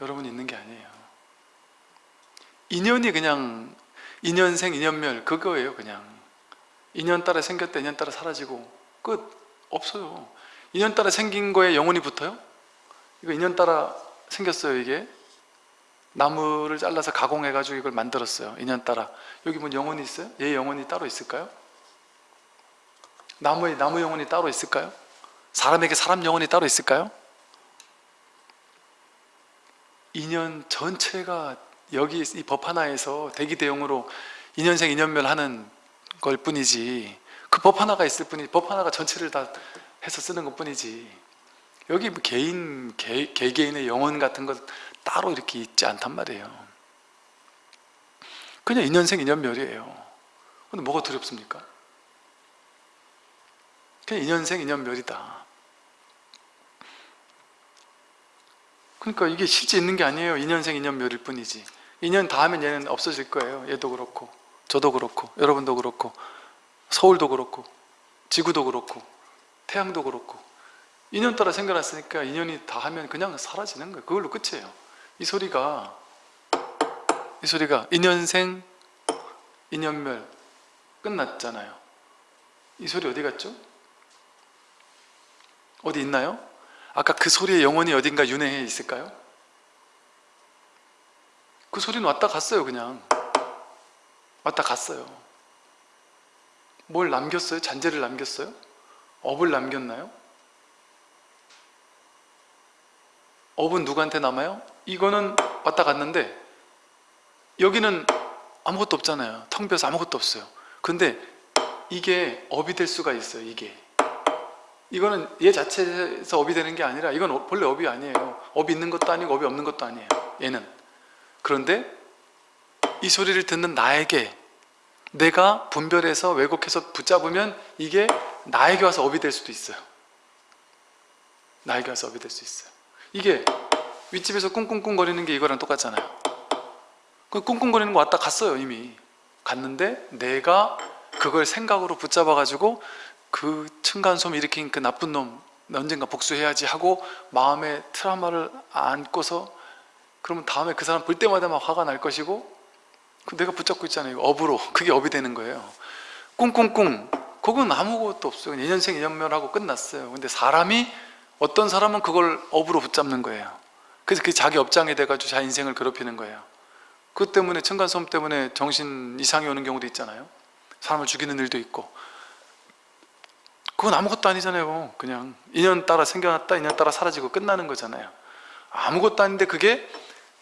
[SPEAKER 1] 여러분 있는 게 아니에요. 인연이 그냥 인연생 인연멸 그거예요 그냥. 인연 따라 생겼다 인연 따라 사라지고 끝. 없어요 인연 따라 생긴 거에 영혼이 붙어요? 이거 인연 따라 생겼어요 이게 나무를 잘라서 가공해 가지고 이걸 만들었어요 인연 따라 여기 뭐 영혼이 있어요? 얘 영혼이 따로 있을까요? 나무에 나무 영혼이 따로 있을까요? 사람에게 사람 영혼이 따로 있을까요? 인연 전체가 여기 이 법 하나에서 대기대용으로 인연생 인연멸 하는 걸 뿐이지 그 법 하나가 있을 뿐이지 법 하나가 전체를 다 해서 쓰는 것 뿐이지. 여기 뭐 개인, 개, 개개인의 영혼 같은 것 따로 이렇게 있지 않단 말이에요. 그냥 인연생 인연멸이에요. 근데 뭐가 두렵습니까? 그냥 인연생 인연멸이다. 그러니까 이게 실제 있는 게 아니에요. 인연생 인연멸일 뿐이지. 인연 다 하면 얘는 없어질 거예요. 얘도 그렇고 저도 그렇고 여러분도 그렇고 서울도 그렇고 지구도 그렇고 태양도 그렇고 인연 따라 생겨났으니까 인연이 다 하면 그냥 사라지는 거예요 그걸로 끝이에요 이 소리가 이 소리가 인연생 인연멸 끝났잖아요 이 소리 어디 갔죠? 어디 있나요? 아까 그 소리의 영혼이 어딘가 윤회해 있을까요? 그 소리는 왔다 갔어요 그냥 왔다 갔어요 뭘 남겼어요? 잔재를 남겼어요? 업을 남겼나요? 업은 누구한테 남아요? 이거는 왔다 갔는데 여기는 아무것도 없잖아요. 텅 비어서 아무것도 없어요. 근데 이게 업이 될 수가 있어요 이게. 이거는 얘 자체에서 업이 되는 게 아니라 이건 어- 본래 업이 아니에요. 업이 있는 것도 아니고 업이 없는 것도 아니에요 얘는. 그런데 이 소리를 듣는 나에게 내가 분별해서 왜곡해서 붙잡으면 이게 나에게 와서 업이 될 수도 있어요. 나에게 와서 업이 될 수 있어요. 이게 윗집에서 꿍꿍꿍거리는 게 이거랑 똑같잖아요. 그 꿍꿍거리는 거 왔다 갔어요 이미. 갔는데 내가 그걸 생각으로 붙잡아 가지고 그 층간소음 일으킨 그 나쁜 놈 언젠가 복수해야지 하고 마음에 트라우마를 안고서 그러면 다음에 그 사람 볼 때마다 막 화가 날 것이고 그 내가 붙잡고 있잖아요 업으로. 그게 업이 되는 거예요. 꿍꿍꿍 그건 아무것도 없어요. 2년생 2년멸하고 끝났어요. 근데 사람이 어떤 사람은 그걸 업으로 붙잡는 거예요. 그래서 그 자기 업장이 돼가지고 자기 인생을 괴롭히는 거예요. 그 때문에 층간소음 때문에 정신 이상이 오는 경우도 있잖아요. 사람을 죽이는 일도 있고. 그건 아무것도 아니잖아요. 그냥 인연 따라 생겨났다 인연 따라 사라지고 끝나는 거잖아요. 아무것도 아닌데 그게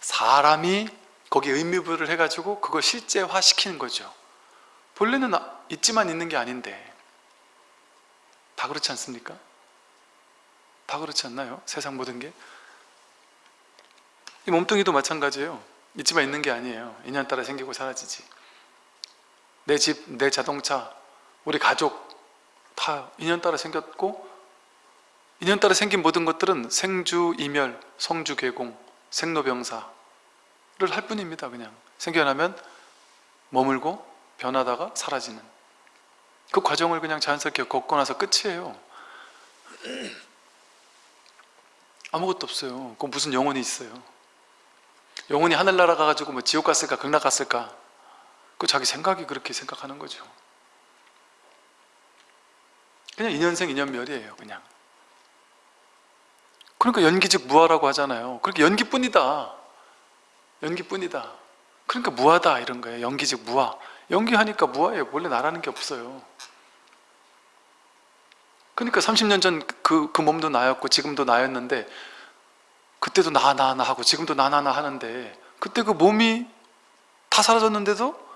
[SPEAKER 1] 사람이 거기에 의미부를 해가지고 그걸 실제화 시키는 거죠. 본래는 아- 있지만 있는 게 아닌데 다 그렇지 않습니까? 다 그렇지 않나요? 세상 모든 게? 이 몸뚱이도 마찬가지예요 있지만 있는 게 아니에요 인연 따라 생기고 사라지지 내 집, 내 자동차, 우리 가족 다 인연 따라 생겼고 인연 따라 생긴 모든 것들은 생주, 이멸, 성주, 괴공, 생로병사를 할 뿐입니다 그냥 생겨나면 머물고 변하다가 사라지는 그 과정을 그냥 자연스럽게 걷고 나서 끝이에요. 아무것도 없어요. 그 무슨 영혼이 있어요? 영혼이 하늘나라 가가지고 뭐 지옥 갔을까 극락 갔을까? 그 자기 생각이 그렇게 생각하는 거죠. 그냥 인연생 인연멸이에요 그냥. 그러니까 연기즉 무하라고 하잖아요. 그렇게 연기뿐이다. 연기뿐이다. 그러니까 무하다 이런 거예요. 연기즉 무하 연기하니까 무하예요. 원래 나라는 게 없어요. 그러니까 30년 전 그 그 몸도 나였고 지금도 나였는데 그때도 나 나 나 하고 지금도 나 나 나 하는데 그때 그 몸이 다 사라졌는데도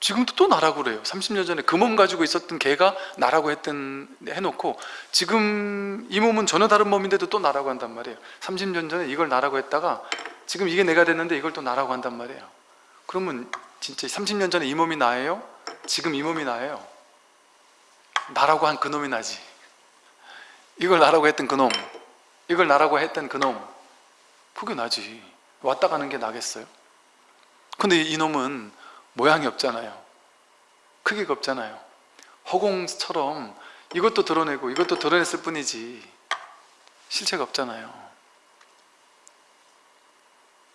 [SPEAKER 1] 지금도 또 나라고 그래요. 30년 전에 그 몸 가지고 있었던 걔가 나라고 했던 해놓고 지금 이 몸은 전혀 다른 몸인데도 또 나라고 한단 말이에요. 30년 전에 이걸 나라고 했다가 지금 이게 내가 됐는데 이걸 또 나라고 한단 말이에요. 그러면 진짜 30년 전에 이 몸이 나예요? 지금 이 몸이 나예요? 나라고 한 그놈이 나지 이걸 나라고 했던 그놈 이걸 나라고 했던 그놈 그게 나지 왔다 가는 게 나겠어요? 근데 이놈은 모양이 없잖아요 크기가 없잖아요 허공처럼 이것도 드러내고 이것도 드러냈을 뿐이지 실체가 없잖아요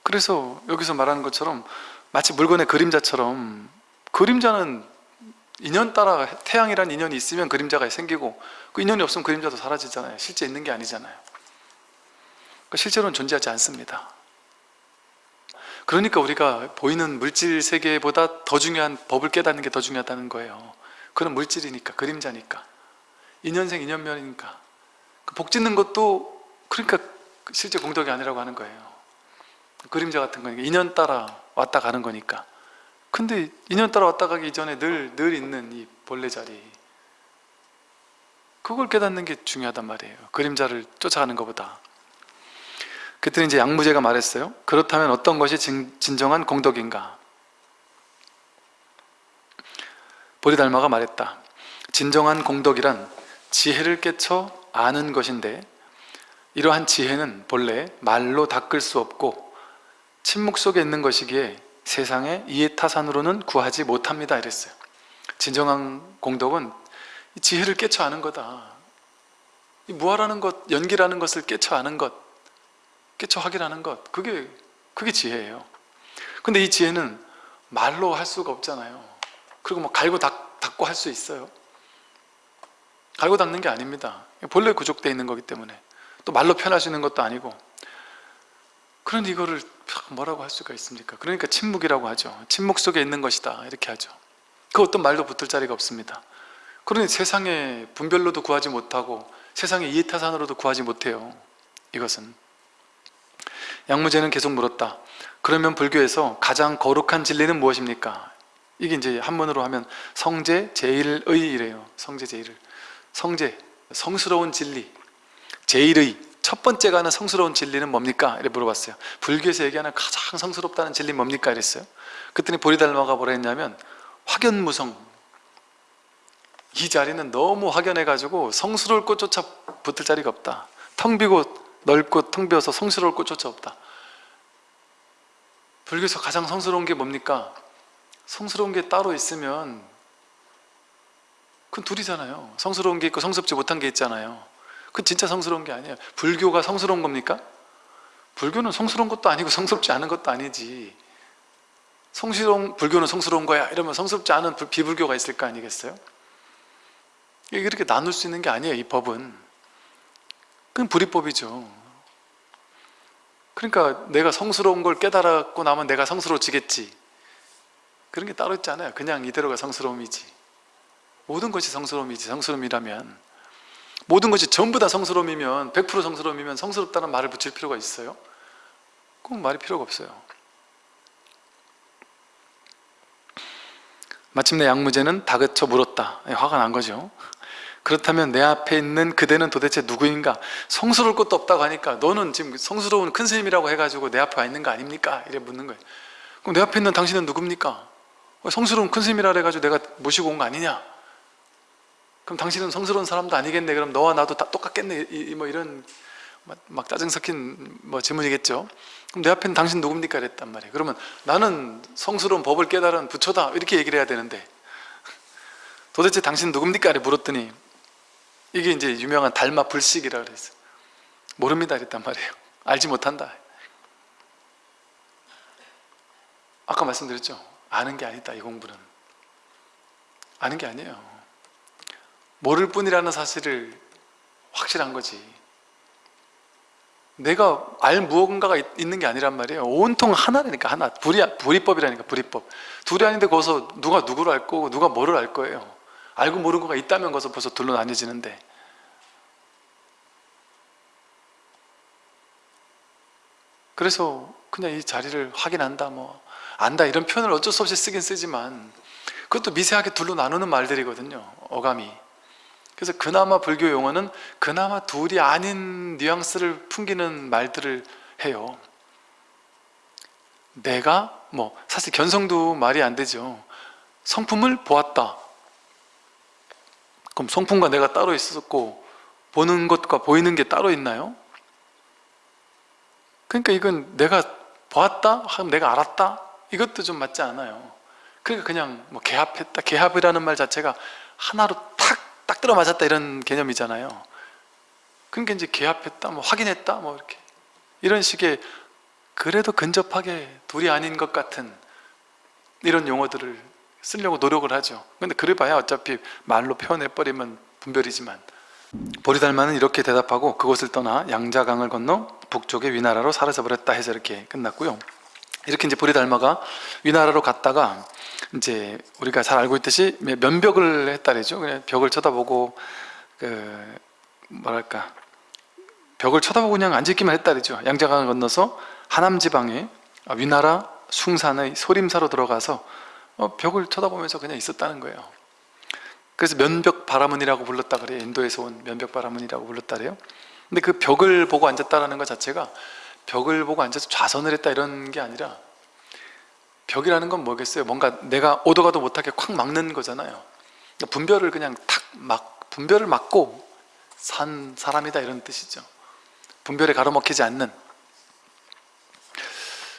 [SPEAKER 1] 그래서 여기서 말하는 것처럼 마치 물건의 그림자처럼 그림자는 인연 따라 태양이란 인연이 있으면 그림자가 생기고 그 인연이 없으면 그림자도 사라지잖아요. 실제 있는 게 아니잖아요. 그러니까 실제로는 존재하지 않습니다. 그러니까 우리가 보이는 물질 세계보다 더 중요한 법을 깨닫는 게 더 중요하다는 거예요. 그런 물질이니까 그림자니까. 인연생 인연면이니까. 그복 짓는 것도 그러니까 실제 공덕이 아니라고 하는 거예요. 그림자 같은 거니까. 인연 따라 왔다 가는 거니까. 근데 인연 따라 왔다 가기 전에 늘, 늘 있는 이 본래 자리. 그걸 깨닫는 게 중요하단 말이에요. 그림자를 쫓아가는 것보다. 그때는 이제 양무제가 말했어요. 그렇다면 어떤 것이 진, 진정한 공덕인가? 보리달마가 말했다. 진정한 공덕이란 지혜를 깨쳐 아는 것인데 이러한 지혜는 본래 말로 닦을 수 없고 침묵 속에 있는 것이기에 세상의 이해타산으로는 구하지 못합니다 이랬어요. 진정한 공덕은 이 지혜를 깨쳐 아는 거다. 이 무아라는 것, 연기라는 것을 깨쳐 아는 것 깨쳐 확인하는 것 그게 그게 지혜예요. 근데 이 지혜는 말로 할 수가 없잖아요. 그리고 뭐 갈고 닦, 닦고 할 수 있어요. 갈고 닦는 게 아닙니다. 본래 구족되어 있는 거기 때문에. 또 말로 표현할 수 있는 것도 아니고 그런데 이거를 뭐라고 할 수가 있습니까? 그러니까 침묵이라고 하죠. 침묵 속에 있는 것이다. 이렇게 하죠. 그 어떤 말도 붙을 자리가 없습니다. 그러니 세상에 분별로도 구하지 못하고 세상의 이해타산으로도 구하지 못해요. 이것은. 양무제는 계속 물었다. 그러면 불교에서 가장 거룩한 진리는 무엇입니까? 이게 이제 한문으로 하면 성제 제일의이래요. 성제 제일을 성제. 성스러운 진리. 제일의 첫 번째가 하는 성스러운 진리는 뭡니까? 이렇게 물어봤어요. 불교에서 얘기하는 가장 성스럽다는 진리 뭡니까? 이랬어요. 그랬더니 보리달마가 뭐라 했냐면 확연무성. 이 자리는 너무 확연해가지고 성스러울 곳조차 붙을 자리가 없다. 텅 비고 넓고 텅 비어서 성스러울 곳조차 없다. 불교에서 가장 성스러운 게 뭡니까? 성스러운 게 따로 있으면 그건 둘이잖아요. 성스러운 게 있고 성스럽지 못한 게 있잖아요 그건 진짜 성스러운 게 아니에요. 불교가 성스러운 겁니까? 불교는 성스러운 것도 아니고 성스럽지 않은 것도 아니지. 성스러운 불교는 성스러운 거야. 이러면 성스럽지 않은 불- 비불교가 있을 거 아니겠어요? 이게 그렇게 나눌 수 있는 게 아니에요 이 법은. 그건 불이법이죠. 그러니까 내가 성스러운 걸 깨달았고 나면 내가 성스러워지겠지. 그런 게 따로 있지 않아요. 그냥 이대로가 성스러움이지. 모든 것이 성스러움이지. 성스러움이라면 모든 것이 전부 다 성스러움이면 100% 성스러움이면 성스럽다는 말을 붙일 필요가 있어요? 꼭 말이 필요가 없어요 마침내 양무제는 다그쳐 물었다 예, 화가 난 거죠 그렇다면 내 앞에 있는 그대는 도대체 누구인가? 성스러울 것도 없다고 하니까 너는 지금 성스러운 큰 스님이라고 해가지고 내 앞에 와 있는 거 아닙니까? 이래 묻는 거예요 그럼 내 앞에 있는 당신은 누굽니까? 어, 성스러운 큰 스님이라 해가지고 내가 모시고 온 거 아니냐? 그럼 당신은 성스러운 사람도 아니겠네. 그럼 너와 나도 다 똑같겠네. 이, 이뭐 이런 막, 막 짜증 섞인 뭐 질문이겠죠. 그럼 내 앞에는 당신 누굽니까? 이랬단 말이에요. 그러면 나는 성스러운 법을 깨달은 부처다. 이렇게 얘기를 해야 되는데. 도대체 당신 누굽니까? 이렇게 물었더니 이게 이제 유명한 달마 불식이라 그랬어요. 모릅니다. 이랬단 말이에요. 알지 못한다. 아까 말씀드렸죠. 아는 게 아니다 이 공부는. 아는 게 아니에요 모를 뿐이라는 사실을 확실한 거지. 내가 알 무언가가 있- 있는 게 아니란 말이에요. 온통 하나라니까 하나. 불이, 불이법이라니까 불이법. 둘이 아닌데 거기서 누가 누구를 알 거고 누가 뭐를 알 거예요. 알고 모르는 거가 있다면 거기서 벌써 둘로 나뉘어지는데. 그래서 그냥 이 자리를 확인한다 뭐. 안다 이런 표현을 어쩔 수 없이 쓰긴 쓰지만 그것도 미세하게 둘로 나누는 말들이거든요 어감이 그래서 그나마 불교 용어는 그나마 둘이 아닌 뉘앙스를 풍기는 말들을 해요. 내가 뭐 사실 견성도 말이 안 되죠. 성품을 보았다. 그럼 성품과 내가 따로 있었고 보는 것과 보이는 게 따로 있나요? 그러니까 이건 내가 보았다? 하면 내가 알았다? 이것도 좀 맞지 않아요. 그러니까 그냥 뭐 개합했다? 개합이라는 말 자체가 하나로 탁 딱 들어맞았다 이런 개념이잖아요. 그러니까 이제 개합했다 뭐 확인했다 뭐 이렇게. 이런 식의 그래도 근접하게 둘이 아닌 것 같은 이런 용어들을 쓰려고 노력을 하죠. 근데 그래봐야 어차피 말로 표현해버리면 분별이지만. 보리달마는 이렇게 대답하고 그곳을 떠나 양자강을 건너 북쪽의 위나라로 사라져버렸다 해서 이렇게 끝났고요 이렇게 이제 보리달마가 위나라로 갔다가 이제 우리가 잘 알고 있듯이 면벽을 했다래죠. 그냥 벽을 쳐다보고 그 뭐랄까 벽을 쳐다보고 그냥 앉아있기만 했다래죠. 양자강을 건너서 하남 지방의 위나라 숭산의 소림사로 들어가서 어, 벽을 쳐다보면서 그냥 있었다는 거예요. 그래서 면벽 바라문이라고 불렀다 그래요. 인도에서 온 면벽 바라문이라고 불렀다 그래요. 근데 그 벽을 보고 앉았다는 것 자체가 벽을 보고 앉아서 좌선을 했다 이런 게 아니라 벽이라는 건 뭐겠어요? 뭔가 내가 오도 가도 못하게 콱 막는 거잖아요. 그러니까 분별을 그냥 탁 막 분별을 막고 산 사람이다 이런 뜻이죠. 분별에 가로막히지 않는.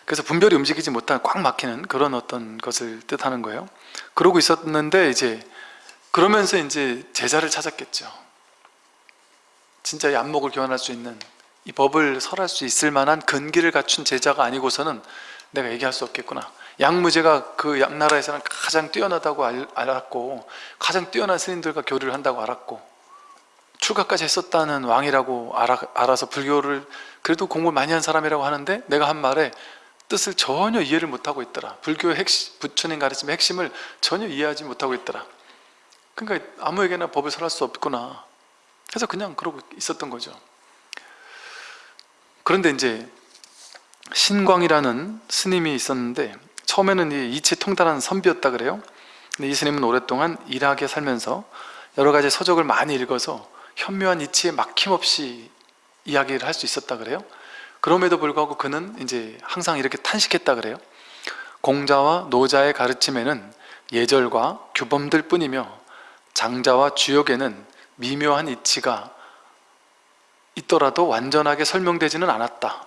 [SPEAKER 1] 그래서 분별이 움직이지 못한 꽉 막히는 그런 어떤 것을 뜻하는 거예요. 그러고 있었는데 이제 그러면서 이제 제자를 찾았겠죠. 진짜 이 안목을 교환할 수 있는 이 법을 설할 수 있을 만한 근기를 갖춘 제자가 아니고서는 내가 얘기할 수 없겠구나. 양무제가 그 양나라에서는 가장 뛰어나다고 알, 알았고 가장 뛰어난 스님들과 교류를 한다고 알았고 출가까지 했었다는 왕이라고 알아, 알아서 불교를 그래도 공부를 많이 한 사람이라고 하는데 내가 한 말에 뜻을 전혀 이해를 못하고 있더라. 불교의 핵심, 부처님 가르침의 핵심을 전혀 이해하지 못하고 있더라. 그러니까 아무에게나 법을 설할 수 없구나. 그래서 그냥 그러고 있었던 거죠 그런데 이제 신광이라는 스님이 있었는데 처음에는 이 이치 통달한 선비였다 그래요. 근데 이 스님은 오랫동안 일하게 살면서 여러 가지 서적을 많이 읽어서 현묘한 이치에 막힘없이 이야기를 할 수 있었다 그래요. 그럼에도 불구하고 그는 이제 항상 이렇게 탄식했다 그래요. 공자와 노자의 가르침에는 예절과 규범들 뿐이며 장자와 주역에는 미묘한 이치가 있더라도 완전하게 설명되지는 않았다.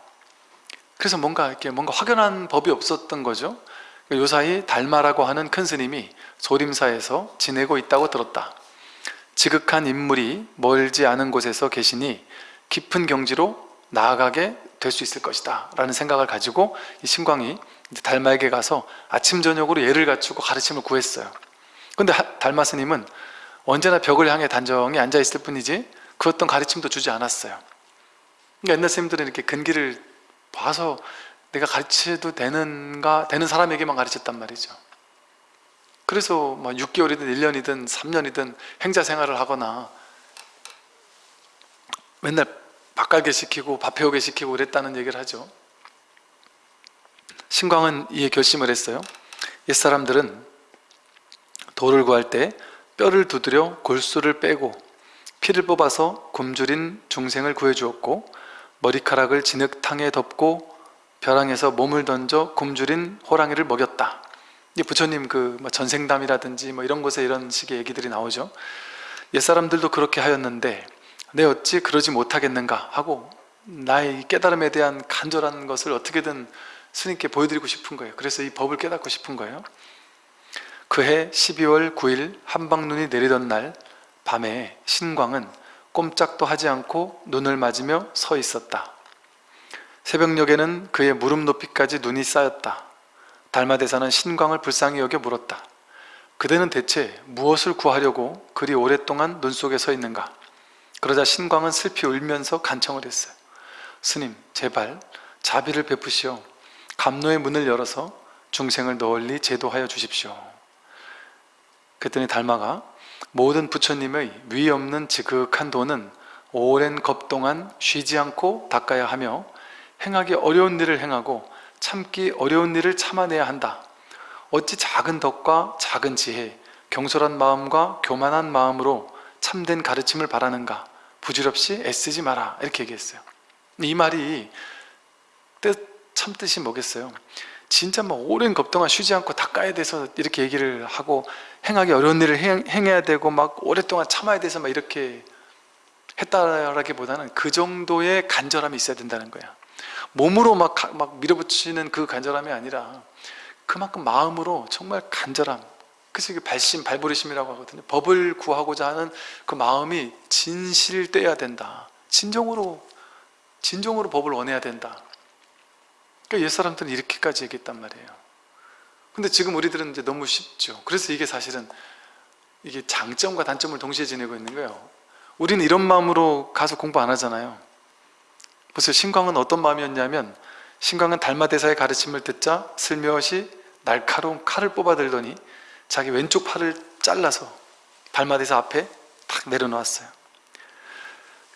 [SPEAKER 1] 그래서 뭔가 이렇게 뭔가 확연한 법이 없었던 거죠. 요 사이 달마라고 하는 큰 스님이 소림사에서 지내고 있다고 들었다. 지극한 인물이 멀지 않은 곳에서 계시니 깊은 경지로 나아가게 될 수 있을 것이다 라는 생각을 가지고 이 신광이 달마에게 가서 아침 저녁으로 예를 갖추고 가르침을 구했어요. 근데 달마 스님은 언제나 벽을 향해 단정히 앉아 있을 뿐이지 그 어떤 가르침도 주지 않았어요. 그러니까 옛날 스님들은 이렇게 근기를 봐서 내가 가르쳐도 되는가 되는 사람에게만 가르쳤단 말이죠. 그래서 뭐 6개월이든 1년이든 3년이든 행자 생활을 하거나 맨날 밥갈게 시키고 밥 배우게 시키고 그랬다는 얘기를 하죠. 신광은 이에 결심을 했어요. 옛사람들은 돌을 구할 때 뼈를 두드려 골수를 빼고 피를 뽑아서 굶주린 중생을 구해주었고 머리카락을 진흙탕에 덮고 벼랑에서 몸을 던져 굶주린 호랑이를 먹였다. 부처님 그뭐 전생담이라든지 뭐 이런 곳에 이런 식의 얘기들이 나오죠. 옛사람들도 그렇게 하였는데 내 어찌 그러지 못하겠는가 하고 나의 깨달음에 대한 간절한 것을 어떻게든 스님께 보여드리고 싶은 거예요. 그래서 이 법을 깨닫고 싶은 거예요. 그해 12월 9일 한방눈이 내리던 날 밤에 신광은 꼼짝도 하지 않고 눈을 맞으며 서 있었다. 새벽녘에는 그의 무릎 높이까지 눈이 쌓였다. 달마대사는 신광을 불쌍히 여겨 물었다. 그대는 대체 무엇을 구하려고 그리 오랫동안 눈 속에 서 있는가? 그러자 신광은 슬피 울면서 간청을 했어요 스님 제발 자비를 베푸시오 감노의 문을 열어서 중생을 널리 제도하여 주십시오. 그랬더니 달마가 모든 부처님의 위 없는 지극한 도는 오랜 겁 동안 쉬지 않고 닦아야 하며 행하기 어려운 일을 행하고 참기 어려운 일을 참아내야 한다. 어찌 작은 덕과 작은 지혜 경솔한 마음과 교만한 마음으로 참된 가르침을 바라는가? 부질없이 애쓰지 마라. 이렇게 얘기했어요. 이 말이 뜻, 참 뜻이 뭐겠어요 진짜 뭐 오랜 겁 동안 쉬지 않고 닦아야 돼서 이렇게 얘기를 하고 행하기 어려운 일을 행, 해야 되고 막 오랫동안 참아야 돼서 막 이렇게 했다라기보다는 그 정도의 간절함이 있어야 된다는 거야. 몸으로 막, 막 밀어붙이는 그 간절함이 아니라 그만큼 마음으로 정말 간절함. 그래서 이게 발심, 발부리심이라고 하거든요. 법을 구하고자 하는 그 마음이 진실돼야 된다. 진정으로 진정으로 법을 원해야 된다 그러니까 옛사람들은 이렇게까지 얘기했단 말이에요. 근데 지금 우리들은 이제 너무 쉽죠. 그래서 이게 사실은 이게 장점과 단점을 동시에 지내고 있는 거예요. 우리는 이런 마음으로 가서 공부 안 하잖아요. 그래서 신광은 어떤 마음이었냐면 신광은 달마대사의 가르침을 듣자 슬며시 날카로운 칼을 뽑아들더니 자기 왼쪽 팔을 잘라서 달마대사 앞에 탁 내려놓았어요.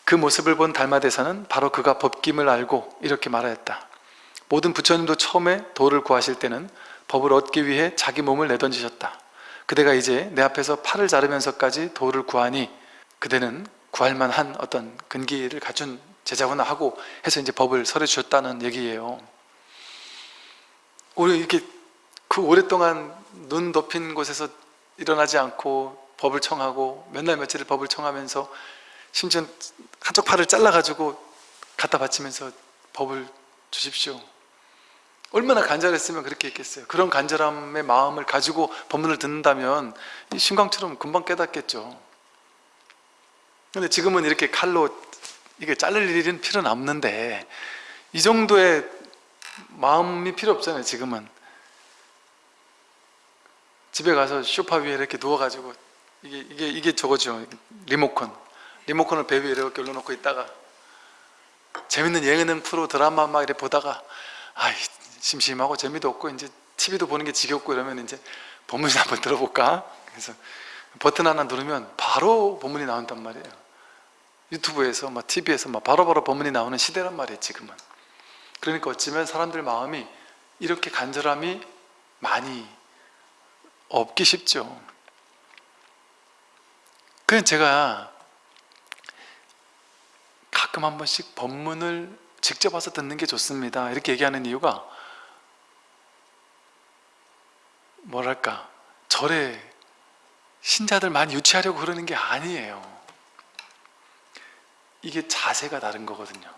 [SPEAKER 1] 그 모습을 본 달마대사는 바로 그가 법김을 알고 이렇게 말하였다 모든 부처님도 처음에 도를 구하실 때는 법을 얻기 위해 자기 몸을 내던지셨다. 그대가 이제 내 앞에서 팔을 자르면서까지 도를 구하니 그대는 구할 만한 어떤 근기를 갖춘 제자구나 하고 해서 이제 법을 설해 주셨다는 얘기예요. 우리 이렇게 그 오랫동안 눈 덮인 곳에서 일어나지 않고 법을 청하고 몇날 며칠을 법을 청하면서 심지어 한쪽 팔을 잘라가지고 갖다 바치면서 법을 주십시오 얼마나 간절했으면 그렇게 했겠어요. 그런 간절함의 마음을 가지고 법문을 듣는다면 이 신광처럼 금방 깨닫겠죠. 근데 지금은 이렇게 칼로 이게 자를 일은 필요는 없는데 이 정도의 마음이 필요 없잖아요 지금은. 집에 가서 쇼파 위에 이렇게 누워가지고 이게 이게 이게 저거죠 리모컨. 리모컨을 배 위에 이렇게 올려놓고 있다가 재밌는 예능 프로 드라마 막 이렇게 보다가 아이 심심하고 재미도 없고 이제 TV도 보는 게 지겹고 이러면 이제 법문이 한번 들어볼까? 그래서 버튼 하나 누르면 바로 법문이 나온단 말이에요. 유튜브에서 막 TV에서 막 바로바로 법문이 나오는 시대란 말이에요 지금은. 그러니까 어쩌면 사람들 마음이 이렇게 간절함이 많이 없기 쉽죠. 그냥 제가 가끔 한 번씩 법문을 직접 와서 듣는 게 좋습니다. 이렇게 얘기하는 이유가 뭐랄까 절에 신자들 많이 유치하려고 그러는 게 아니에요. 이게 자세가 다른 거거든요.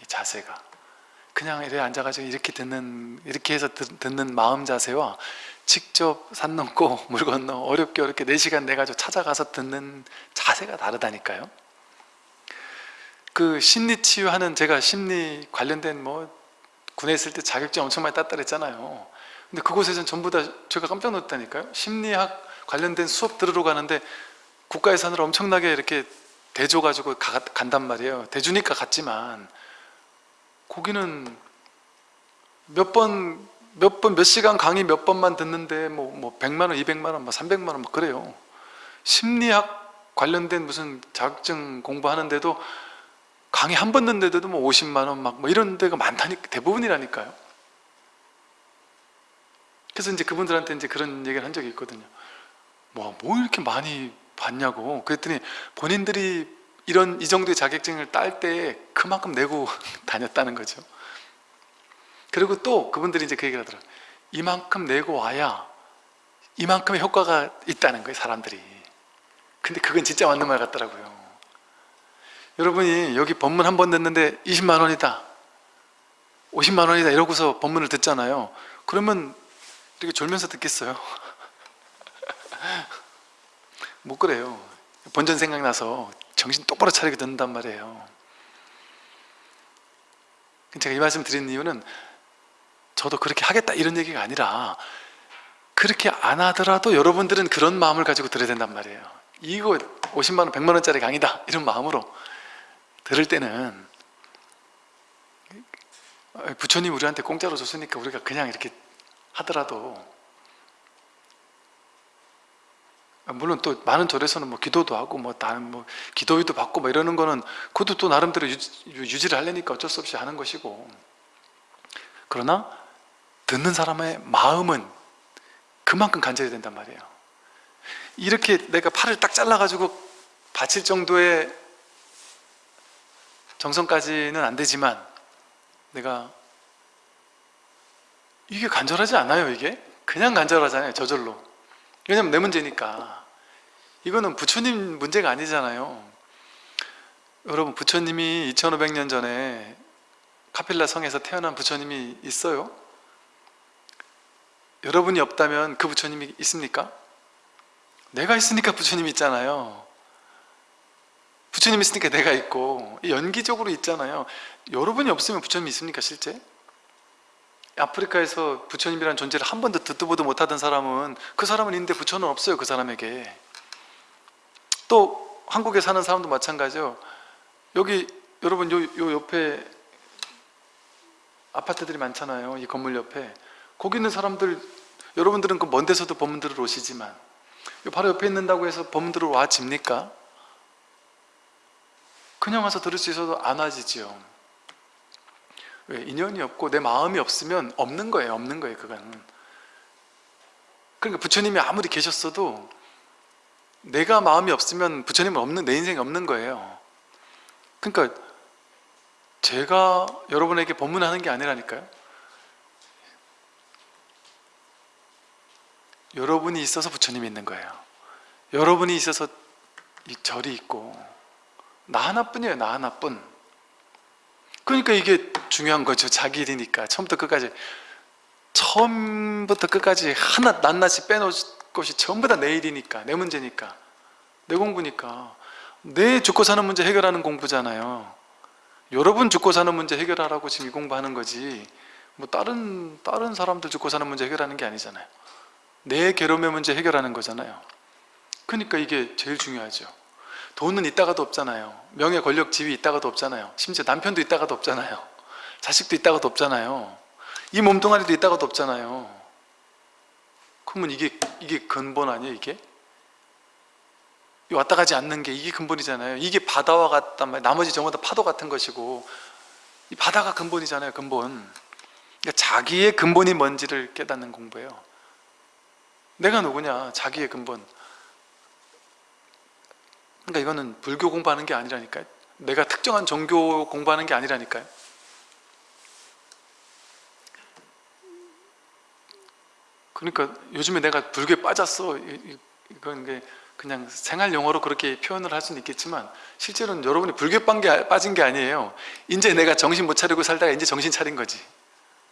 [SPEAKER 1] 이 자세가. 그냥 이렇게 앉아가지고 이렇게 듣는 이렇게 해서 듣, 듣는 마음 자세와 직접 산 넘고 물 건너 어렵게 어렵게 4시간 내가지고 찾아가서 듣는 자세가 다르다니까요. 그 심리 치유하는 제가 심리 관련된 뭐 군에 있을 때 자격증 엄청 많이 땄다 그랬잖아요 근데 그곳에서는 전부 다 제가 깜짝 놀랐다니까요 심리학 관련된 수업 들으러 가는데 국가 예산으로 엄청나게 이렇게 대줘 가지고 가, 간단 말이에요 대주니까 갔지만 거기는 몇 번, 몇 번, 몇 시간 강의 몇 번만 듣는데 뭐, 뭐 100만 원, 200만 원, 뭐 300만 원, 뭐 그래요. 심리학 관련된 무슨 자격증 공부하는데도 강의 한 번 듣는데도 뭐 50만 원 막 뭐 이런 데가 많다니까 대부분이라니까요. 그래서 이제 그분들한테 이제 그런 얘기를 한 적이 있거든요. 뭐, 뭐 이렇게 많이 받냐고. 그랬더니 본인들이 이런 이 정도의 자격증을 딸 때 그만큼 내고 다녔다는 거죠. 그리고 또 그분들이 이제 그 얘기를 하더라고요. 이만큼 내고 와야 이만큼의 효과가 있다는 거예요, 사람들이. 근데 그건 진짜 맞는 말 같더라고요. 여러분이 여기 법문 한 번 듣는데 20만 원이다. 50만 원이다. 이러고서 법문을 듣잖아요. 그러면 이렇게 졸면서 듣겠어요? 못 그래요. 본전 생각나서 정신 똑바로 차리게 듣는단 말이에요. 제가 이 말씀 드리는 이유는 저도 그렇게 하겠다 이런 얘기가 아니라 그렇게 안 하더라도 여러분들은 그런 마음을 가지고 들어야 된단 말이에요 이거 50만원 100만원짜리 강의다 이런 마음으로 들을 때는 부처님 우리한테 공짜로 줬으니까 우리가 그냥 이렇게 하더라도 물론 또 많은 절에서는 뭐 기도도 하고 뭐 다른 뭐 기도위도 받고 뭐 이러는 거는 그것도 또 나름대로 유지, 를 하려니까 어쩔 수 없이 하는 것이고. 그러나 듣는 사람의 마음은 그만큼 간절히 된단 말이에요. 이렇게 내가 팔을 딱 잘라가지고 바칠 정도의 정성까지는 안 되지만 내가 이게 간절하지 않아요 이게? 그냥 간절하잖아요 저절로 왜냐면 내 문제니까 이거는 부처님 문제가 아니잖아요 여러분 부처님이 2500년 전에 카필라 성에서 태어난 부처님이 있어요? 여러분이 없다면 그 부처님이 있습니까? 내가 있으니까 부처님이 있잖아요 부처님이 있으니까 내가 있고 연기적으로 있잖아요 여러분이 없으면 부처님이 있습니까 실제? 아프리카에서 부처님이라는 존재를 한 번도 듣도 보도 못하던 사람은 그 사람은 있는데 부처는 없어요 그 사람에게. 또 한국에 사는 사람도 마찬가지요 여기 여러분 요, 요 옆에 아파트들이 많잖아요 이 건물 옆에. 거기 있는 사람들 여러분들은 그 먼 데서도 법문 들으러 오시지만 바로 옆에 있는다고 해서 법문 들으러 와집니까? 그냥 와서 들을 수 있어도 안 와지지요 왜? 인연이 없고 내 마음이 없으면 없는 거예요 없는 거예요 그거는. 그러니까 부처님이 아무리 계셨어도 내가 마음이 없으면 부처님은 없는 내 인생이 없는 거예요. 그러니까 제가 여러분에게 법문하는 게 아니라니까요. 여러분이 있어서 부처님이 있는 거예요. 여러분이 있어서 이 절이 있고 나 하나뿐이에요 나 하나뿐 그러니까 이게 중요한 거죠. 자기 일이니까. 처음부터 끝까지. 처음부터 끝까지 하나 낱낱이 빼놓을 것이 전부 다 내 일이니까. 내 문제니까. 내 공부니까. 내 죽고 사는 문제 해결하는 공부잖아요. 여러분 죽고 사는 문제 해결하라고 지금 이 공부하는 거지. 뭐 다른 다른 사람들 죽고 사는 문제 해결하는 게 아니잖아요. 내 괴로움의 문제 해결하는 거잖아요. 그러니까 이게 제일 중요하죠 돈은 있다가도 없잖아요. 명예, 권력, 지위 있다가도 없잖아요. 심지어 남편도 있다가도 없잖아요. 자식도 있다가도 없잖아요. 이 몸뚱아리도 있다가도 없잖아요. 그러면 이게 이게 근본 아니에요 이게? 이 왔다 가지 않는 게 이게 근본이잖아요. 이게 바다와 같단 말이에요. 나머지 전부 다 파도 같은 것이고. 이 바다가 근본이잖아요 근본. 그러니까 자기의 근본이 뭔지를 깨닫는 공부예요. 내가 누구냐? 자기의 근본 그러니까 이거는 불교 공부하는 게 아니라니까요. 내가 특정한 종교 공부하는 게 아니라니까요. 그러니까 요즘에 내가 불교에 빠졌어. 이- 이건 게 그냥 생활 용어로 그렇게 표현을 할 수는 있겠지만 실제로는 여러분이 불교에 빠진 게 아니에요. 이제 내가 정신 못 차리고 살다가 이제 정신 차린 거지.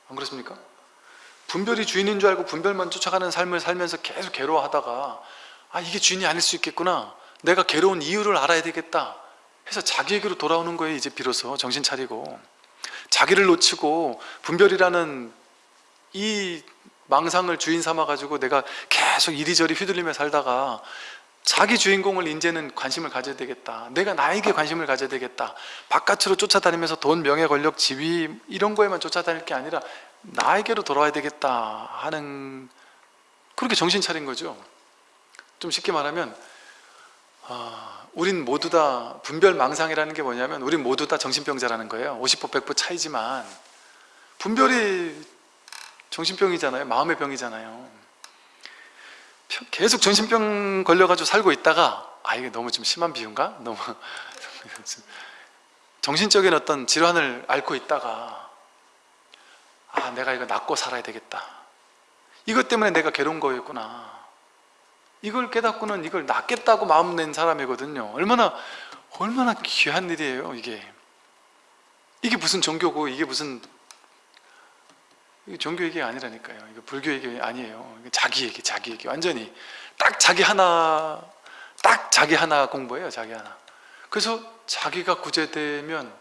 [SPEAKER 1] 안 그렇습니까? 분별이 주인인 줄 알고 분별만 쫓아가는 삶을 살면서 계속 괴로워하다가 아 이게 주인이 아닐 수 있겠구나 내가 괴로운 이유를 알아야 되겠다 해서 자기에게로 돌아오는 거예요 이제 비로소 정신 차리고. 자기를 놓치고 분별이라는 이 망상을 주인 삼아 가지고 내가 계속 이리저리 휘둘리며 살다가 자기 주인공을 이제는 관심을 가져야 되겠다. 내가 나에게 관심을 가져야 되겠다. 바깥으로 쫓아다니면서 돈, 명예, 권력, 지위 이런 거에만 쫓아다닐 게 아니라 나에게로 돌아와야 되겠다 하는 그렇게 정신 차린 거죠. 좀 쉽게 말하면 아, 우린 모두 다 분별망상이라는 게 뭐냐면 우린 모두 다 정신병자라는 거예요. 50% 100% 차이지만 분별이 정신병이잖아요. 마음의 병이잖아요. 평- 계속 정신병 걸려가지고 살고 있다가 아 이게 너무 좀 심한 비유인가? 너무 정신적인 어떤 질환을 앓고 있다가 아 내가 이거 낫고 살아야 되겠다. 이것 때문에 내가 괴로운 거였구나 이걸 깨닫고는 이걸 낫겠다고 마음 낸 사람이거든요. 얼마나 얼마나 귀한 일이에요 이게. 이게 무슨 종교고 이게 무슨 이게 종교 얘기가 아니라니까요. 이거 불교 얘기 아니에요. 자기 얘기 자기 얘기. 완전히 딱 자기 하나 딱 자기 하나 공부예요 자기 하나. 그래서 자기가 구제되면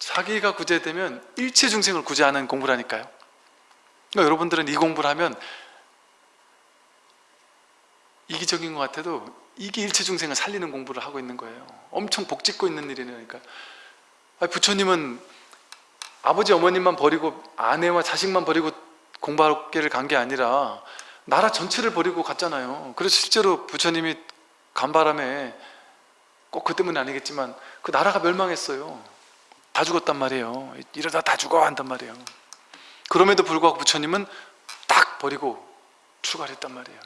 [SPEAKER 1] 자기가 구제되면 일체 중생을 구제하는 공부라니까요. 그러니까 여러분들은 이 공부를 하면 이기적인 것 같아도 이게 일체 중생을 살리는 공부를 하고 있는 거예요. 엄청 복짓고 있는 일이니까. 아니, 부처님은 아버지 어머님만 버리고 아내와 자식만 버리고 공부학계를 간 게 아니라 나라 전체를 버리고 갔잖아요. 그래서 실제로 부처님이 간 바람에 꼭 그 때문은 아니겠지만 그 나라가 멸망했어요. 다 죽었단 말이에요. 이러다 다 죽어 한단 말이에요. 그럼에도 불구하고 부처님은 딱 버리고 출가를 했단 말이에요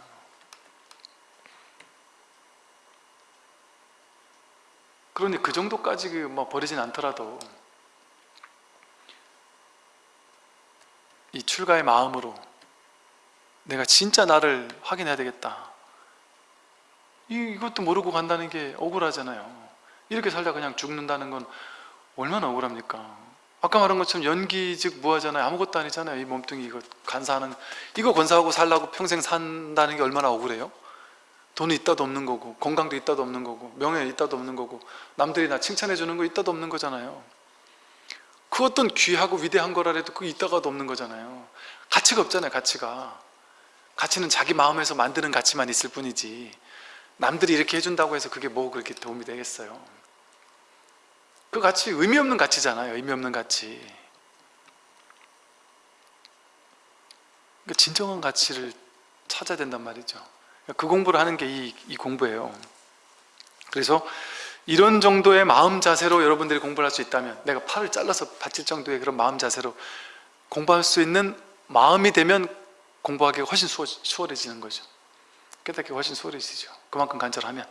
[SPEAKER 1] 그러니 그 정도까지 그뭐 버리진 않더라도 이 출가의 마음으로 내가 진짜 나를 확인해야 되겠다. 이, 이것도 모르고 간다는 게 억울하잖아요. 이렇게 살다 그냥 죽는다는 건 얼마나 억울합니까? 아까 말한 것처럼 연기 즉 무하잖아요. 아무것도 아니잖아요. 이 몸뚱이 이거 간사하는 이거 건사하고 살라고 평생 산다는 게 얼마나 억울해요 돈이 있다도 없는 거고 건강도 있다도 없는 거고 명예 있다도 없는 거고 남들이 나 칭찬해 주는 거 있다도 없는 거잖아요. 그 어떤 귀하고 위대한 거라도 그 있다가도 없는 거잖아요. 가치가 없잖아요 가치가. 가치는 자기 마음에서 만드는 가치만 있을 뿐이지. 남들이 이렇게 해준다고 해서 그게 뭐 그렇게 도움이 되겠어요? 그 가치 의미 없는 가치잖아요 의미 없는 가치. 그러니까 진정한 가치를 찾아야 된단 말이죠 그 공부를 하는 게 이 이 공부예요. 그래서 이런 정도의 마음 자세로 여러분들이 공부를 할 수 있다면 내가 팔을 잘라서 바칠 정도의 그런 마음 자세로 공부할 수 있는 마음이 되면 공부하기가 훨씬 수월, 수월해지는 거죠. 깨닫기가 훨씬 수월해지죠. 그만큼 간절하면.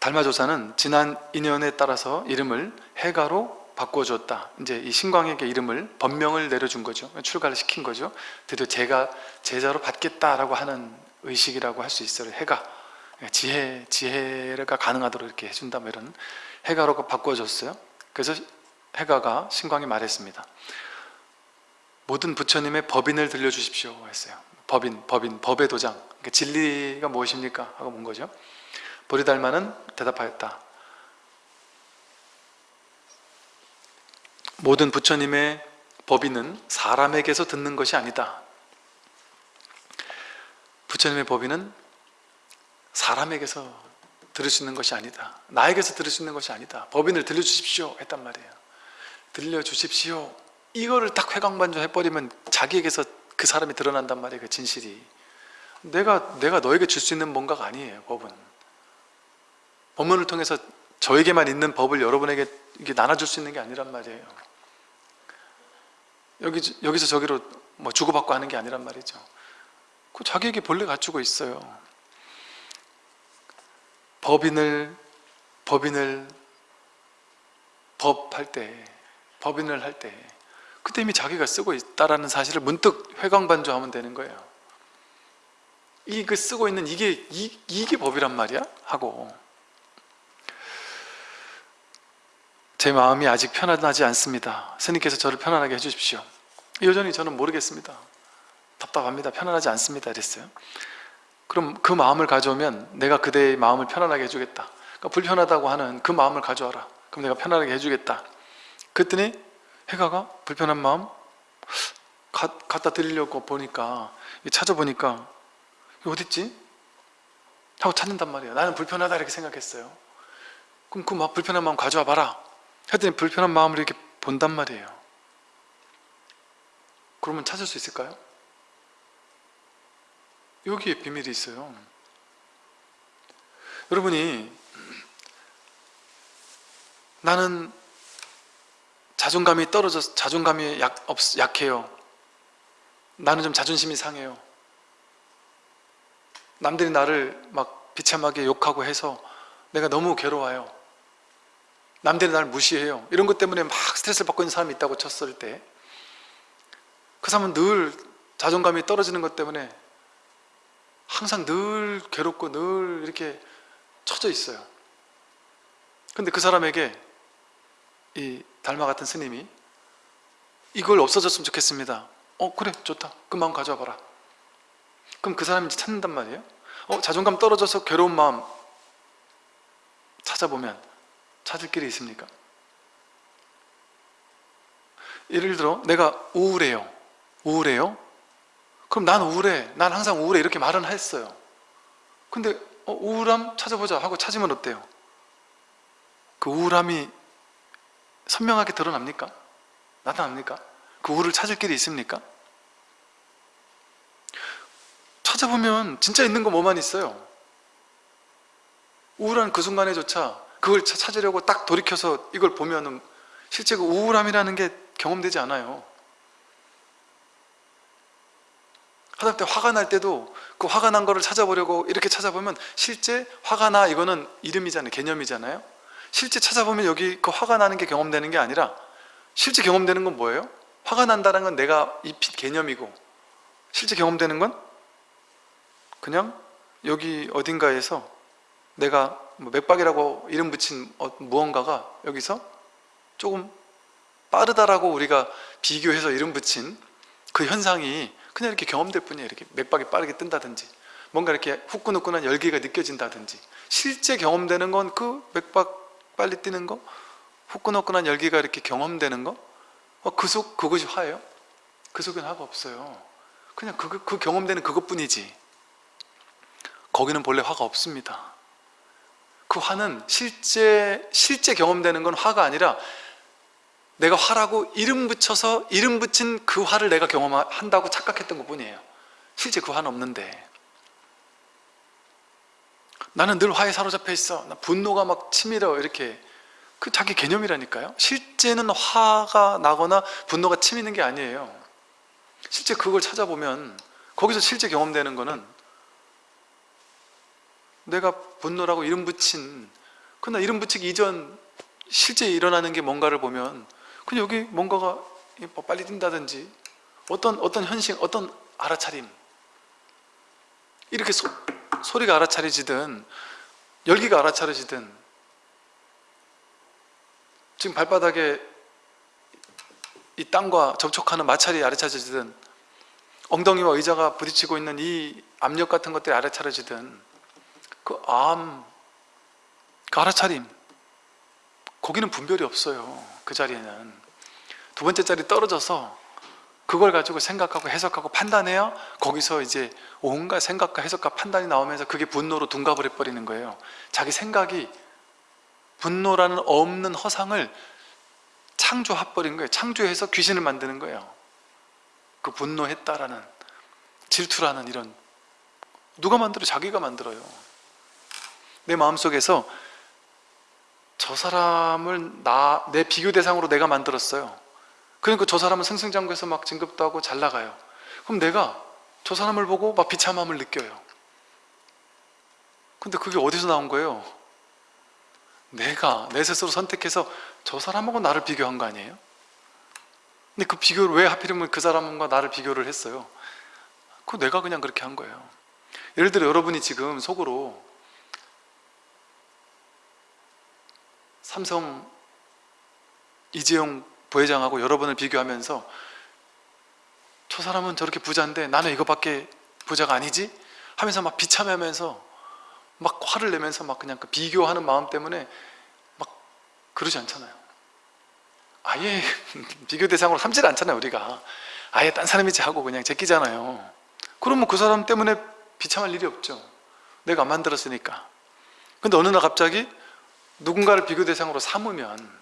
[SPEAKER 1] 달마조사는 지난 인연에 따라서 이름을 해가로 바꿔줬다. 이제 이 신광에게 이름을 법명을 내려준 거죠. 출가를 시킨 거죠. 드디어 제가 제자로 받겠다라고 하는 의식이라고 할 수 있어요 해가 지혜, 지혜가 가능하도록 이렇게 해준다. 뭐 이런 해가로 바꿔줬어요. 그래서 해가가 신광이 말했습니다. 모든 부처님의 법인을 들려주십시오 했어요. 법인, 법인, 법의 도장. 그러니까 진리가 무엇입니까? 하고 문 거죠. 보리달마는 대답하였다 모든 부처님의 법인은 사람에게서 듣는 것이 아니다. 부처님의 법인은 사람에게서 들을 수 있는 것이 아니다. 나에게서 들을 수 있는 것이 아니다. 법인을 들려주십시오 했단 말이에요. 들려주십시오. 이거를 딱 회광반조 해버리면 자기에게서 그 사람이 드러난단 말이에요 그 진실이. 내가 내가 너에게 줄 수 있는 뭔가가 아니에요 법은. 법문을 통해서 저에게만 있는 법을 여러분에게 이게 나눠줄 수 있는 게 아니란 말이에요 여기, 여기서 저기로 뭐 주고받고 하는 게 아니란 말이죠. 그 자기에게 본래 갖추고 있어요. 법인을 법인을 법할 때 법인을 할 때 그때 이미 자기가 쓰고 있다라는 사실을 문득 회광반조하면 되는 거예요. 이 그 쓰고 있는 이게 이, 이게 법이란 말이야? 하고 제 마음이 아직 편안하지 않습니다. 스님께서 저를 편안하게 해주십시오. 여전히 저는 모르겠습니다. 답답합니다. 편안하지 않습니다. 이랬어요. 그럼 그 마음을 가져오면 내가 그대의 마음을 편안하게 해주겠다. 그러니까 불편하다고 하는 그 마음을 가져와라. 그럼 내가 편안하게 해주겠다. 그랬더니 해가가 불편한 마음 가, 갖다 드리려고 보니까 찾아보니까 어딨지? 하고 찾는단 말이에요. 나는 불편하다 이렇게 생각했어요. 그럼 그 마- 불편한 마음 가져와 봐라 했더니 불편한 마음을 이렇게 본단 말이에요. 그러면 찾을 수 있을까요? 여기에 비밀이 있어요. 여러분이 나는 자존감이 떨어져서 자존감이 약, 없, 약해요. 나는 좀 자존심이 상해요. 남들이 나를 막 비참하게 욕하고 해서 내가 너무 괴로워요 남들이 나를 무시해요. 이런 것 때문에 막 스트레스를 받고 있는 사람이 있다고 쳤을 때 그 사람은 늘 자존감이 떨어지는 것 때문에 항상 늘 괴롭고 늘 이렇게 처져 있어요. 근데 그 사람에게 이 달마 같은 스님이 이걸 없어졌으면 좋겠습니다. 어 그래 좋다. 그 마음 가져와 봐라. 그럼 그 사람이 찾는단 말이에요. 어 자존감 떨어져서 괴로운 마음 찾아보면 찾을 길이 있습니까? 예를 들어 내가 우울해요 우울해요? 그럼 난 우울해 난 항상 우울해 이렇게 말은 했어요 근데 어, 우울함 찾아보자 하고 찾으면 어때요? 그 우울함이 선명하게 드러납니까? 나타납니까? 그 우울을 찾을 길이 있습니까? 찾아보면 진짜 있는 거 뭐만 있어요 우울한 그 순간에조차 그걸 차- 찾으려고 딱 돌이켜서 이걸 보면은 실제 그 우울함이라는 게 경험되지 않아요. 하다못해 화가 날 때도 그 화가 난 거를 찾아보려고 이렇게 찾아보면 실제 화가 나 이거는 이름이잖아요. 개념이잖아요. 실제 찾아보면 여기 그 화가 나는 게 경험되는 게 아니라 실제 경험되는 건 뭐예요? 화가 난다는 건 내가 입힌 개념이고 실제 경험되는 건 그냥 여기 어딘가에서 내가 뭐 맥박이라고 이름 붙인 어- 무언가가 여기서 조금 빠르다라고 우리가 비교해서 이름 붙인 그 현상이 그냥 이렇게 경험될 뿐이에요. 이렇게 맥박이 빠르게 뜬다든지 뭔가 이렇게 후끈후끈한 열기가 느껴진다든지 실제 경험되는 건 그 맥박 빨리 뛰는 거 후끈후끈한 열기가 이렇게 경험되는 거 어, 그속 그것이 화예요? 그 속엔 화가 없어요. 그냥 그, 그 경험되는 그것뿐이지. 거기는 본래 화가 없습니다 그 화는 실제 실제 경험되는 건 화가 아니라 내가 화라고 이름 붙여서 이름 붙인 그 화를 내가 경험한다고 착각했던 것 뿐이에요. 실제 그 화는 없는데. 나는 늘 화에 사로잡혀 있어. 나 분노가 막 치밀어. 이렇게. 그 자기 개념이라니까요. 실제는 화가 나거나 분노가 치미는 게 아니에요. 실제 그걸 찾아보면 거기서 실제 경험되는 거는 내가 분노라고 이름 붙인 그러나 이름 붙이기 이전 실제 일어나는 게 뭔가를 보면 그냥 여기 뭔가가 뭐 빨리 뛴다든지 어떤 어떤 현실 어떤 알아차림 이렇게 소, 소리가 알아차려지든 열기가 알아차려지든 지금 발바닥에 이 땅과 접촉하는 마찰이 아래차려지든 엉덩이와 의자가 부딪히고 있는 이 압력 같은 것들이 아래차려지든 그 암, 그 알아차림 거기는 분별이 없어요 그 자리에는. 두 번째 자리 떨어져서 그걸 가지고 생각하고 해석하고 판단해야 거기서 이제 온갖 생각과 해석과 판단이 나오면서 그게 분노로 둔갑을 해버리는 거예요. 자기 생각이 분노라는 없는 허상을 창조해버린 거예요. 창조해서 귀신을 만드는 거예요. 그 분노했다라는 질투라는 이런 누가 만들어? 자기가 만들어요 내 마음속에서 저 사람을 나, 내 비교 대상으로 내가 만들었어요 그러니까 저 사람은 승승장구해서 막 진급도 하고 잘 나가요 그럼 내가 저 사람을 보고 막 비참함을 느껴요 근데 그게 어디서 나온 거예요? 내가 내 스스로 선택해서 저 사람하고 나를 비교한 거 아니에요? 근데 그 비교를 왜 하필이면 그 사람과 나를 비교를 했어요? 그거 내가 그냥 그렇게 한 거예요 예를 들어 여러분이 지금 속으로 삼성 이재용 부회장하고 여러분을 비교하면서 저 사람은 저렇게 부자인데 나는 이거밖에 부자가 아니지? 하면서 막 비참해하면서 막 화를 내면서 막 그냥 그 비교하는 마음 때문에 막 그러지 않잖아요. 아예 비교 대상으로 삼질 않잖아요 우리가. 아예 딴 사람이지 하고 그냥 제끼잖아요. 그러면 그 사람 때문에 비참할 일이 없죠. 내가 안 만들었으니까. 근데 어느 날 갑자기 누군가를 비교 대상으로 삼으면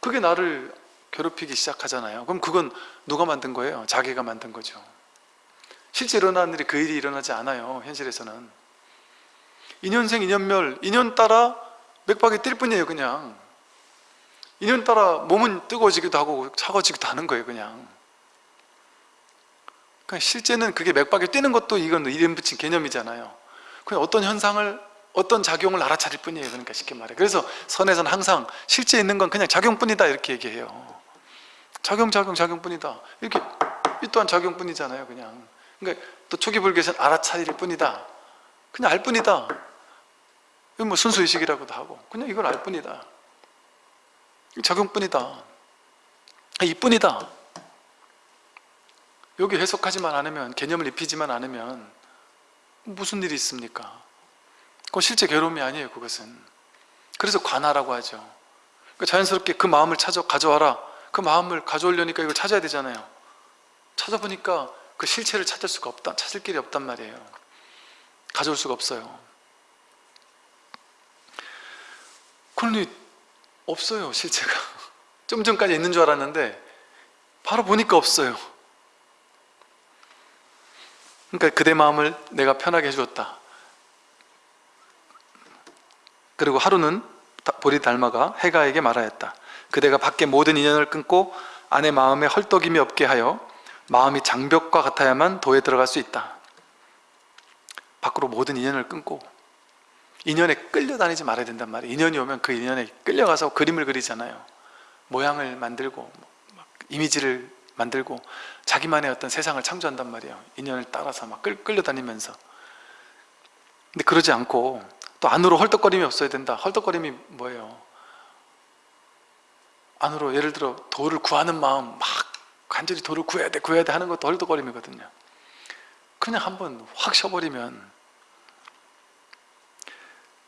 [SPEAKER 1] 그게 나를 괴롭히기 시작하잖아요. 그럼 그건 누가 만든 거예요? 자기가 만든 거죠. 실제 일어나는 일이 그 일이 일어나지 않아요 현실에서는. 인연생 인연멸 인연 따라 맥박이 뛸 뿐이에요 그냥. 인연 따라 몸은 뜨거워지기도 하고 차가워지기도 하는 거예요 그냥. 그러니까 실제는 그게 맥박이 뛰는 것도 이건 이름 붙인 개념이잖아요. 그냥 어떤 현상을 어떤 작용을 알아차릴 뿐이에요. 그러니까 쉽게 말해. 그래서 선에서는 항상 실제 있는 건 그냥 작용뿐이다 이렇게 얘기해요. 작용 작용 작용뿐이다. 이렇게 이 또한 작용뿐이잖아요 그냥. 그러니까 또 초기 불교에서는 알아차릴 뿐이다. 그냥 알 뿐이다. 뭐 순수의식이라고도 하고 그냥 이걸 알 뿐이다. 작용뿐이다. 이뿐이다. 여기 해석하지만 않으면 개념을 입히지만 않으면 무슨 일이 있습니까? 그건 실제 괴로움이 아니에요 그것은. 그래서 관하라고 하죠. 그러니까 자연스럽게 그 마음을 찾아 가져와라. 그 마음을 가져오려니까 이걸 찾아야 되잖아요. 찾아보니까 그 실체를 찾을 수가 없다 찾을 길이 없단 말이에요. 가져올 수가 없어요. 그러니 없어요 실체가. 좀 전까지 있는 줄 알았는데 바로 보니까 없어요. 그러니까 그대 마음을 내가 편하게 해주었다 그리고 하루는 보리 달마가 해가에게 말하였다. 그대가 밖에 모든 인연을 끊고 안의 마음에 헐떡임이 없게 하여 마음이 장벽과 같아야만 도에 들어갈 수 있다. 밖으로 모든 인연을 끊고 인연에 끌려다니지 말아야 된단 말이에요. 인연이 오면 그 인연에 끌려가서 그림을 그리잖아요. 모양을 만들고 막 이미지를 만들고 자기만의 어떤 세상을 창조한단 말이에요. 인연을 따라서 막 끌, 끌려다니면서. 근데 그러지 않고 또 안으로 헐떡거림이 없어야 된다 헐떡거림이 뭐예요? 안으로 예를 들어 도를 구하는 마음 막 간절히 도를 구해야 돼 구해야 돼 하는 것도 헐떡거림이거든요 그냥 한번 확 쉬어버리면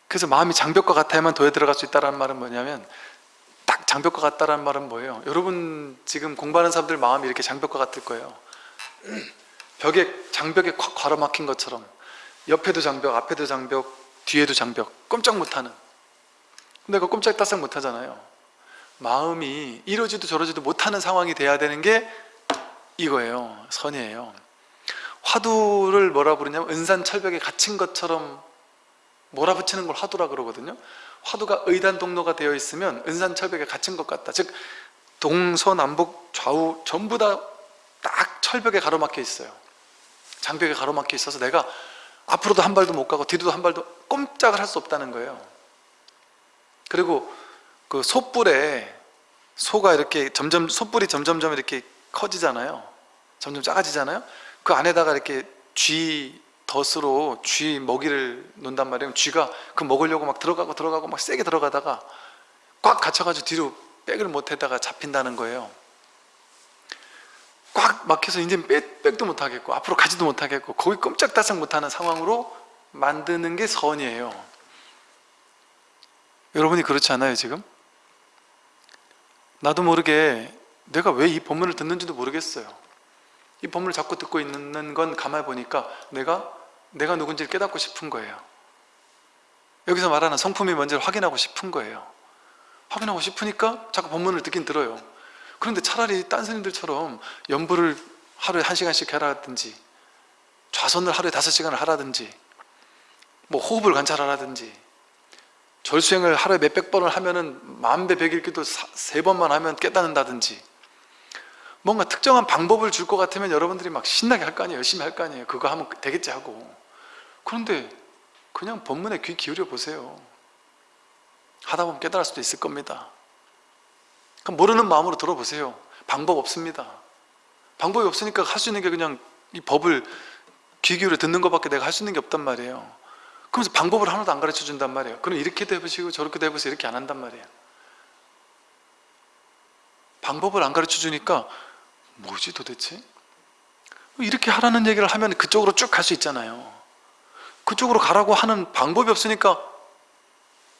[SPEAKER 1] 그래서 마음이 장벽과 같아야만 도에 들어갈 수 있다는 말은 뭐냐면 딱 장벽과 같다는 말은 뭐예요? 여러분 지금 공부하는 사람들 마음이 이렇게 장벽과 같을 거예요 벽에 장벽에 콱 가로막힌 것처럼 옆에도 장벽, 앞에도 장벽, 뒤에도 장벽 꼼짝 못하는. 그 꼼짝 따싹 못하잖아요. 마음이 이러지도 저러지도 못하는 상황이 돼야 되는 게 이거예요. 선이에요. 화두를 뭐라 부르냐면 은산철벽에 갇힌 것처럼 몰아붙이는 걸 화두라 그러거든요. 화두가 의단동로가 되어 있으면 은산철벽에 갇힌 것 같다. 즉 동서남북 좌우 전부 다 딱 철벽에 가로막혀 있어요. 장벽에 가로막혀 있어서 내가 앞으로도 한 발도 못 가고 뒤로도 한 발도 꼼짝을 할 수 없다는 거예요. 그리고 그 소뿔에 소가 이렇게 점점 소뿔이 점점점 이렇게 커지잖아요. 점점 작아지잖아요. 그 안에다가 이렇게 쥐 덫으로 쥐 먹이를 놓는단 말이에요. 쥐가 그 먹으려고 막 들어가고 들어가고 막 세게 들어가다가 꽉 갇혀가지고 뒤로 백을 못했다가 잡힌다는 거예요 꽉 막혀서 이제 백, 백도 못하겠고 앞으로 가지도 못하겠고 거기 꼼짝달싹 못하는 상황으로 만드는 게 선이에요. 여러분이 그렇지 않아요 지금? 나도 모르게 내가 왜이 본문을 듣는지도 모르겠어요. 이 본문을 자꾸 듣고 있는 건 가만히 보니까 내가 내가 누군지를 깨닫고 싶은 거예요. 여기서 말하는 성품이 뭔지를 확인하고 싶은 거예요. 확인하고 싶으니까 자꾸 본문을 듣긴 들어요 그런데 차라리 딴 스님들처럼 연부를 하루에 한 시간씩 해라든지 좌선을 하루에 다섯 시간을 하라든지 뭐 호흡을 관찰하라든지 절수행을 하루에 몇백 번을 하면은 만배 백일기도 세 번만 하면 깨닫는다든지 뭔가 특정한 방법을 줄 것 같으면 여러분들이 막 신나게 할 거 아니에요? 열심히 할 거 아니에요? 그거 하면 되겠지 하고. 그런데 그냥 본문에 귀 기울여 보세요. 하다 보면 깨달을 수도 있을 겁니다 그럼 모르는 마음으로 들어보세요. 방법 없습니다. 방법이 없으니까 할 수 있는 게 그냥 이 법을 귀 기울여 듣는 것밖에 내가 할 수 있는 게 없단 말이에요. 그러면서 방법을 하나도 안 가르쳐 준단 말이에요. 그럼 이렇게도 해보시고 저렇게도 해보세요. 이렇게 안 한단 말이에요. 방법을 안 가르쳐 주니까 뭐지 도대체? 이렇게 하라는 얘기를 하면 그쪽으로 쭉 갈 수 있잖아요. 그쪽으로 가라고 하는 방법이 없으니까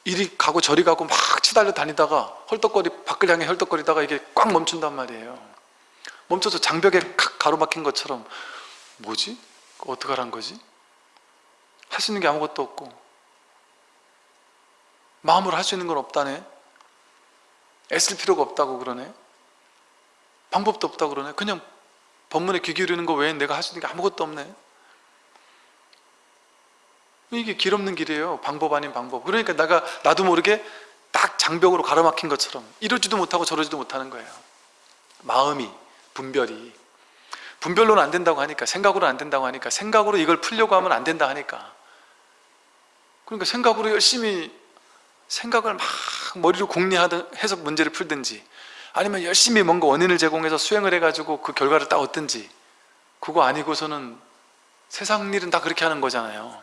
[SPEAKER 1] 이리 가고 저리 가고 막 치달려 다니다가 헐떡거리 밖을 향해 헐떡거리다가 이게 꽉 멈춘단 말이에요. 멈춰서 장벽에 가로막힌 것처럼 뭐지? 어떡하란 거지? 할 수 있는 게 아무것도 없고. 마음으로 할 수 있는 건 없다네. 애쓸 필요가 없다고 그러네. 방법도 없다고 그러네. 그냥 법문에 귀 기울이는 거 외에 내가 할 수 있는 게 아무것도 없네 이게 길 없는 길이에요. 방법 아닌 방법. 그러니까 내가 나도 모르게 딱 장벽으로 가로막힌 것처럼 이러지도 못하고 저러지도 못하는 거예요. 마음이 분별이. 분별로는 안 된다고 하니까 생각으로 안 된다고 하니까 생각으로 이걸 풀려고 하면 안 된다 하니까. 그러니까 생각으로 열심히 생각을 막 머리로 공리해서 문제를 풀든지 아니면 열심히 뭔가 원인을 제공해서 수행을 해가지고 그 결과를 딱 얻든지 그거 아니고서는 세상 일은 다 그렇게 하는 거잖아요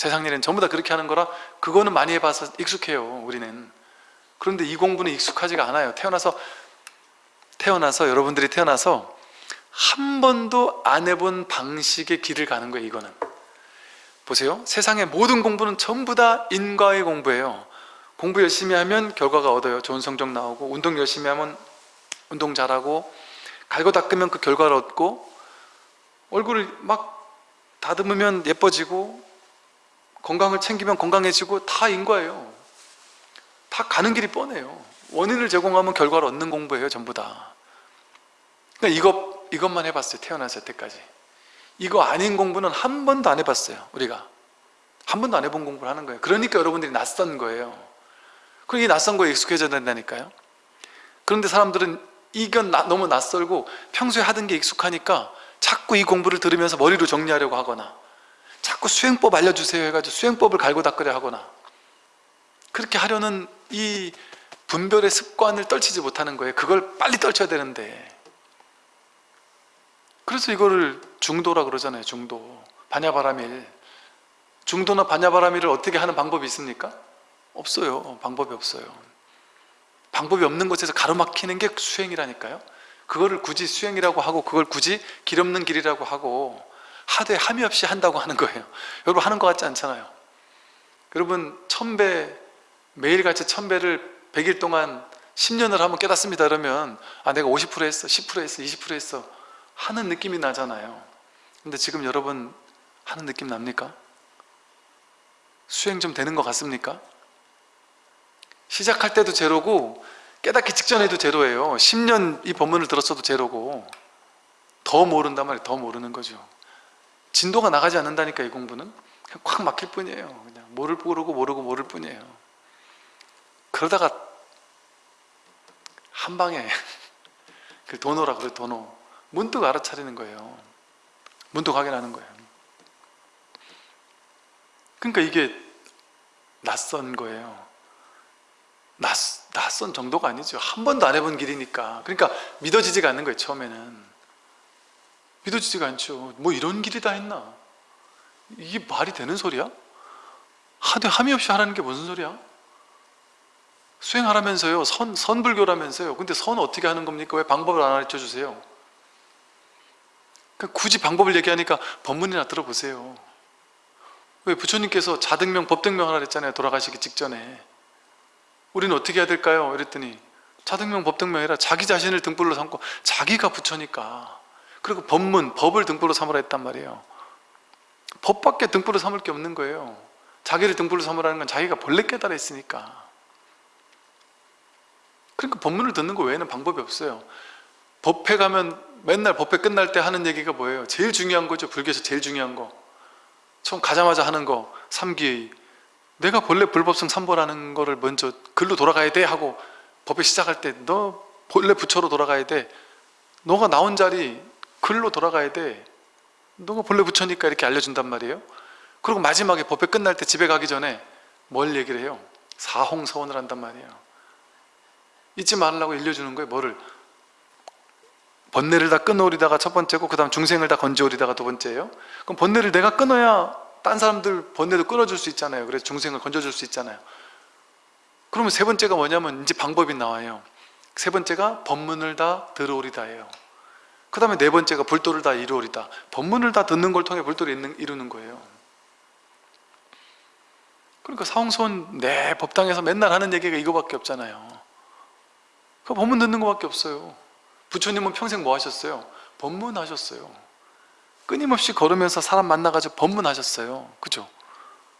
[SPEAKER 1] 세상 일은 전부 다 그렇게 하는 거라 그거는 많이 해봐서 익숙해요 우리는. 그런데 이 공부는 익숙하지가 않아요. 태어나서 태어나서 여러분들이 태어나서 한 번도 안 해본 방식의 길을 가는 거예요 이거는. 보세요. 세상의 모든 공부는 전부 다 인과의 공부예요. 공부 열심히 하면 결과가 얻어요. 좋은 성적 나오고 운동 열심히 하면 운동 잘하고 갈고 닦으면 그 결과를 얻고 얼굴을 막 다듬으면 예뻐지고 건강을 챙기면 건강해지고 다 인과예요. 다 가는 길이 뻔해요. 원인을 제공하면 결과를 얻는 공부예요 전부 다. 그러니까 이것, 이것만 해봤어요 태어났을 때까지. 이거 아닌 공부는 한 번도 안 해봤어요 우리가. 한 번도 안 해본 공부를 하는 거예요. 그러니까 여러분들이 낯선 거예요. 그게 낯선 거에 익숙해져야 된다니까요. 그런데 사람들은 이건 나, 너무 낯설고 평소에 하던 게 익숙하니까 자꾸 이 공부를 들으면서 머리로 정리하려고 하거나 자꾸 수행법 알려주세요 해가지고 수행법을 갈고 닦으려 하거나 그렇게 하려는 이 분별의 습관을 떨치지 못하는 거예요. 그걸 빨리 떨쳐야 되는데. 그래서 이거를 중도라 그러잖아요 중도. 반야바라밀. 중도나 반야바라밀을 어떻게 하는 방법이 있습니까? 없어요. 방법이 없어요. 방법이 없는 곳에서 가로막히는 게 수행이라니까요. 그거를 굳이 수행이라고 하고 그걸 굳이 길 없는 길이라고 하고 하되 함이 없이 한다고 하는 거예요. 여러분 하는 것 같지 않잖아요. 여러분 천배 매일같이 천배를 100일 동안 10년을 하면 깨닫습니다 그러면 아 내가 50% 했어 10% 했어 20% 했어 하는 느낌이 나잖아요. 근데 지금 여러분 하는 느낌 납니까? 수행 좀 되는 것 같습니까? 시작할 때도 제로고 깨닫기 직전에도 제로예요. 10년 이 법문을 들었어도 제로고 더 모른단 말이에요. 더 모르는 거죠 진도가 나가지 않는다니까 이 공부는? 꽉 막힐 뿐이에요. 그냥 모를 모르고 모르고 모를 뿐이에요. 그러다가 한 방에 그 도노라 그래 도노. 문득 알아차리는 거예요. 문득 확인하는 거예요. 그러니까 이게 낯선 거예요. 낯, 낯선 정도가 아니죠. 한 번도 안 해본 길이니까. 그러니까 믿어지지가 않는 거예요 처음에는 믿어지지가 않죠 뭐 이런 길이 다 했나 이게 말이 되는 소리야? 하되 함이 없이 하라는 게 무슨 소리야? 수행하라면서요 선, 선불교라면서요 근데 선 어떻게 하는 겁니까? 왜 방법을 안 가르쳐 주세요? 그러니까 굳이 방법을 얘기하니까 법문이나 들어보세요 왜 부처님께서 자등명 법등명 하라 그랬잖아요 돌아가시기 직전에 우리는 어떻게 해야 될까요? 이랬더니 자등명 법등명 해라 자기 자신을 등불로 삼고 자기가 부처니까 그리고 법문, 법을 등불로 삼으라 했단 말이에요. 법밖에 등불로 삼을 게 없는 거예요. 자기를 등불로 삼으라는 건 자기가 본래 깨달아 있으니까. 그러니까 법문을 듣는 거 외에는 방법이 없어요. 법회 가면 맨날 법회 끝날 때 하는 얘기가 뭐예요? 제일 중요한 거죠. 불교에서 제일 중요한 거. 처음 가자마자 하는 거. 삼기의. 내가 본래 불법성 삼보라는 거를 먼저 글로 돌아가야 돼 하고 법회 시작할 때 너 본래 부처로 돌아가야 돼. 너가 나온 자리 글로 돌아가야 돼. 너가 본래 부처니까 이렇게 알려준단 말이에요. 그리고 마지막에 법회 끝날 때 집에 가기 전에 뭘 얘기를 해요? 사홍서원을 한단 말이에요. 잊지 말라고 알려주는 거예요 뭐를? 번뇌를 다 끊어오리다가 첫 번째고 그 다음 중생을 다 건져오리다가 두 번째예요? 그럼 번뇌를 내가 끊어야 딴 사람들 번뇌도 끊어줄 수 있잖아요. 그래서 중생을 건져줄 수 있잖아요. 그러면 세 번째가 뭐냐면 이제 방법이 나와요. 세 번째가 법문을 다 들어오리다예요 그 다음에 네 번째가 불도를 다 이루오리다. 법문을 다 듣는 걸 통해 불도를 이루는 거예요. 그러니까 사홍손 내 법당에서 맨날 하는 얘기가 이거밖에 없잖아요. 그 법문 듣는 거밖에 없어요. 부처님은 평생 뭐 하셨어요? 법문 하셨어요. 끊임없이 걸으면서 사람 만나가지고 법문하셨어요. 그죠?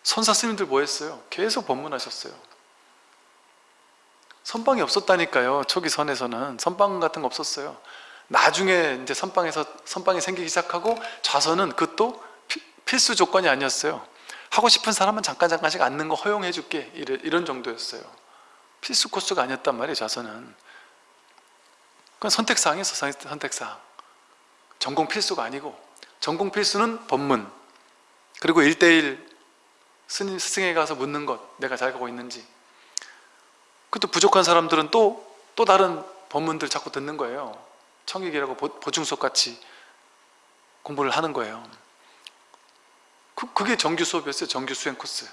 [SPEAKER 1] 선사 스님들 뭐 했어요? 계속 법문하셨어요. 선방이 없었다니까요. 초기 선에서는. 선방 같은 거 없었어요 나중에 이제 선방에서 선방이 생기기 시작하고 좌선은 그것도 피- 필수 조건이 아니었어요. 하고 싶은 사람은 잠깐 잠깐씩 앉는 거 허용해 줄게. 이런 정도였어요. 필수 코스가 아니었단 말이에요 좌선은. 그건 선택사항이었어 선택사항. 전공 필수가 아니고. 전공 필수는 법문. 그리고 1대1 스님, 스승에 가서 묻는 것 내가 잘 가고 있는지. 그것도 부족한 사람들은 또, 또 다른 법문들 자꾸 듣는 거예요 청익이라고 보- 보충수업 같이 공부를 하는 거예요. 그, 그게 정규 수업이었어요. 정규 수행 코스.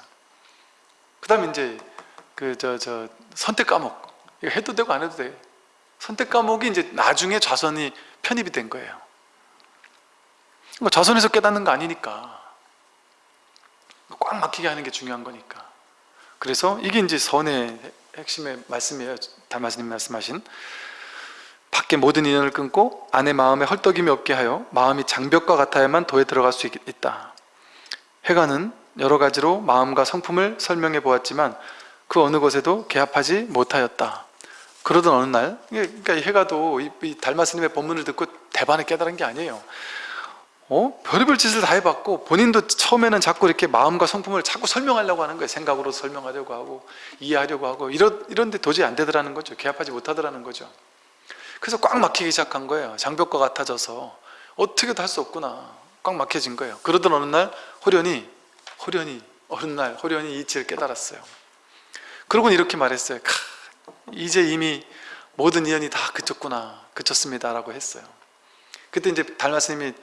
[SPEAKER 1] 그 다음에 이제 그 저 저 선택 과목. 이거 해도 되고 안 해도 돼. 선택 과목이 이제 나중에 좌선이 편입이 된 거예요. 뭐 좌선에서 깨닫는 거 아니니까. 꽉 막히게 하는 게 중요한 거니까. 그래서 이게 이제 선의 핵심의 말씀이에요. 달마스님 말씀하신 밖에 모든 인연을 끊고 안에 마음에 헐떡임이 없게 하여 마음이 장벽과 같아야만 도에 들어갈 수 있- 있다. 해가는 여러 가지로 마음과 성품을 설명해 보았지만 그 어느 것에도 개합하지 못하였다. 그러던 어느 날 그러니까 이 해가도 이, 이 달마스님의 법문을 듣고 대반을 깨달은 게 아니에요. 어? 별의별 짓을 다 해봤고 본인도 처음에는 자꾸 이렇게 마음과 성품을 자꾸 설명하려고 하는 거예요. 생각으로 설명하려고 하고 이해하려고 하고. 이런, 이런데 도저히 안 되더라는 거죠. 개합하지 못하더라는 거죠 그래서 꽉 막히기 시작한 거예요. 장벽과 같아져서. 어떻게도 할 수 없구나. 꽉 막혀진 거예요. 그러던 어느 날 호련히 호련히 어느 날 호련히 이치를 깨달았어요. 그러고는 이렇게 말했어요 캬, 이제 이미 모든 인연이 다 그쳤구나 그쳤습니다 라고 했어요. 그때 이제 달마스님이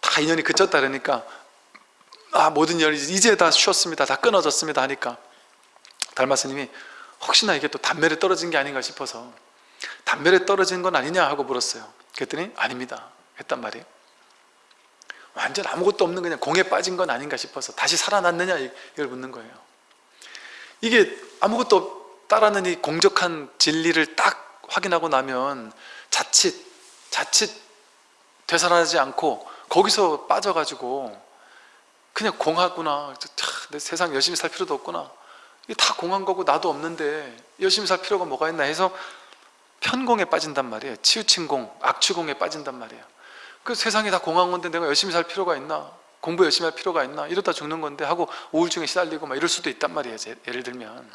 [SPEAKER 1] 다 인연이 그쳤다 그러니까 아 모든 인연이 이제 다 쉬었습니다. 다 끊어졌습니다. 하니까 달마스님이 혹시나 이게 또 단멸에 떨어진 게 아닌가 싶어서 단멸에 떨어진 건 아니냐 하고 물었어요. 그랬더니 아닙니다. 했단 말이에요. 완전 아무것도 없는 그냥 공에 빠진 건 아닌가 싶어서 다시 살아났느냐 이걸 묻는 거예요. 이게 아무것도 없다라는 이 공적한 진리를 딱 확인하고 나면 자칫 자칫 되살아나지 않고 거기서 빠져가지고 그냥 공하구나. 차, 내 세상 열심히 살 필요도 없구나. 이게 다 공한 거고 나도 없는데 열심히 살 필요가 뭐가 있나 해서 편공에 빠진단 말이에요. 치우친 공, 악취공에 빠진단 말이에요. 그 세상이 다 공한 건데 내가 열심히 살 필요가 있나? 공부 열심히 할 필요가 있나? 이러다 죽는 건데 하고 우울증에 시달리고 막 이럴 수도 있단 말이에요 제- 예를 들면.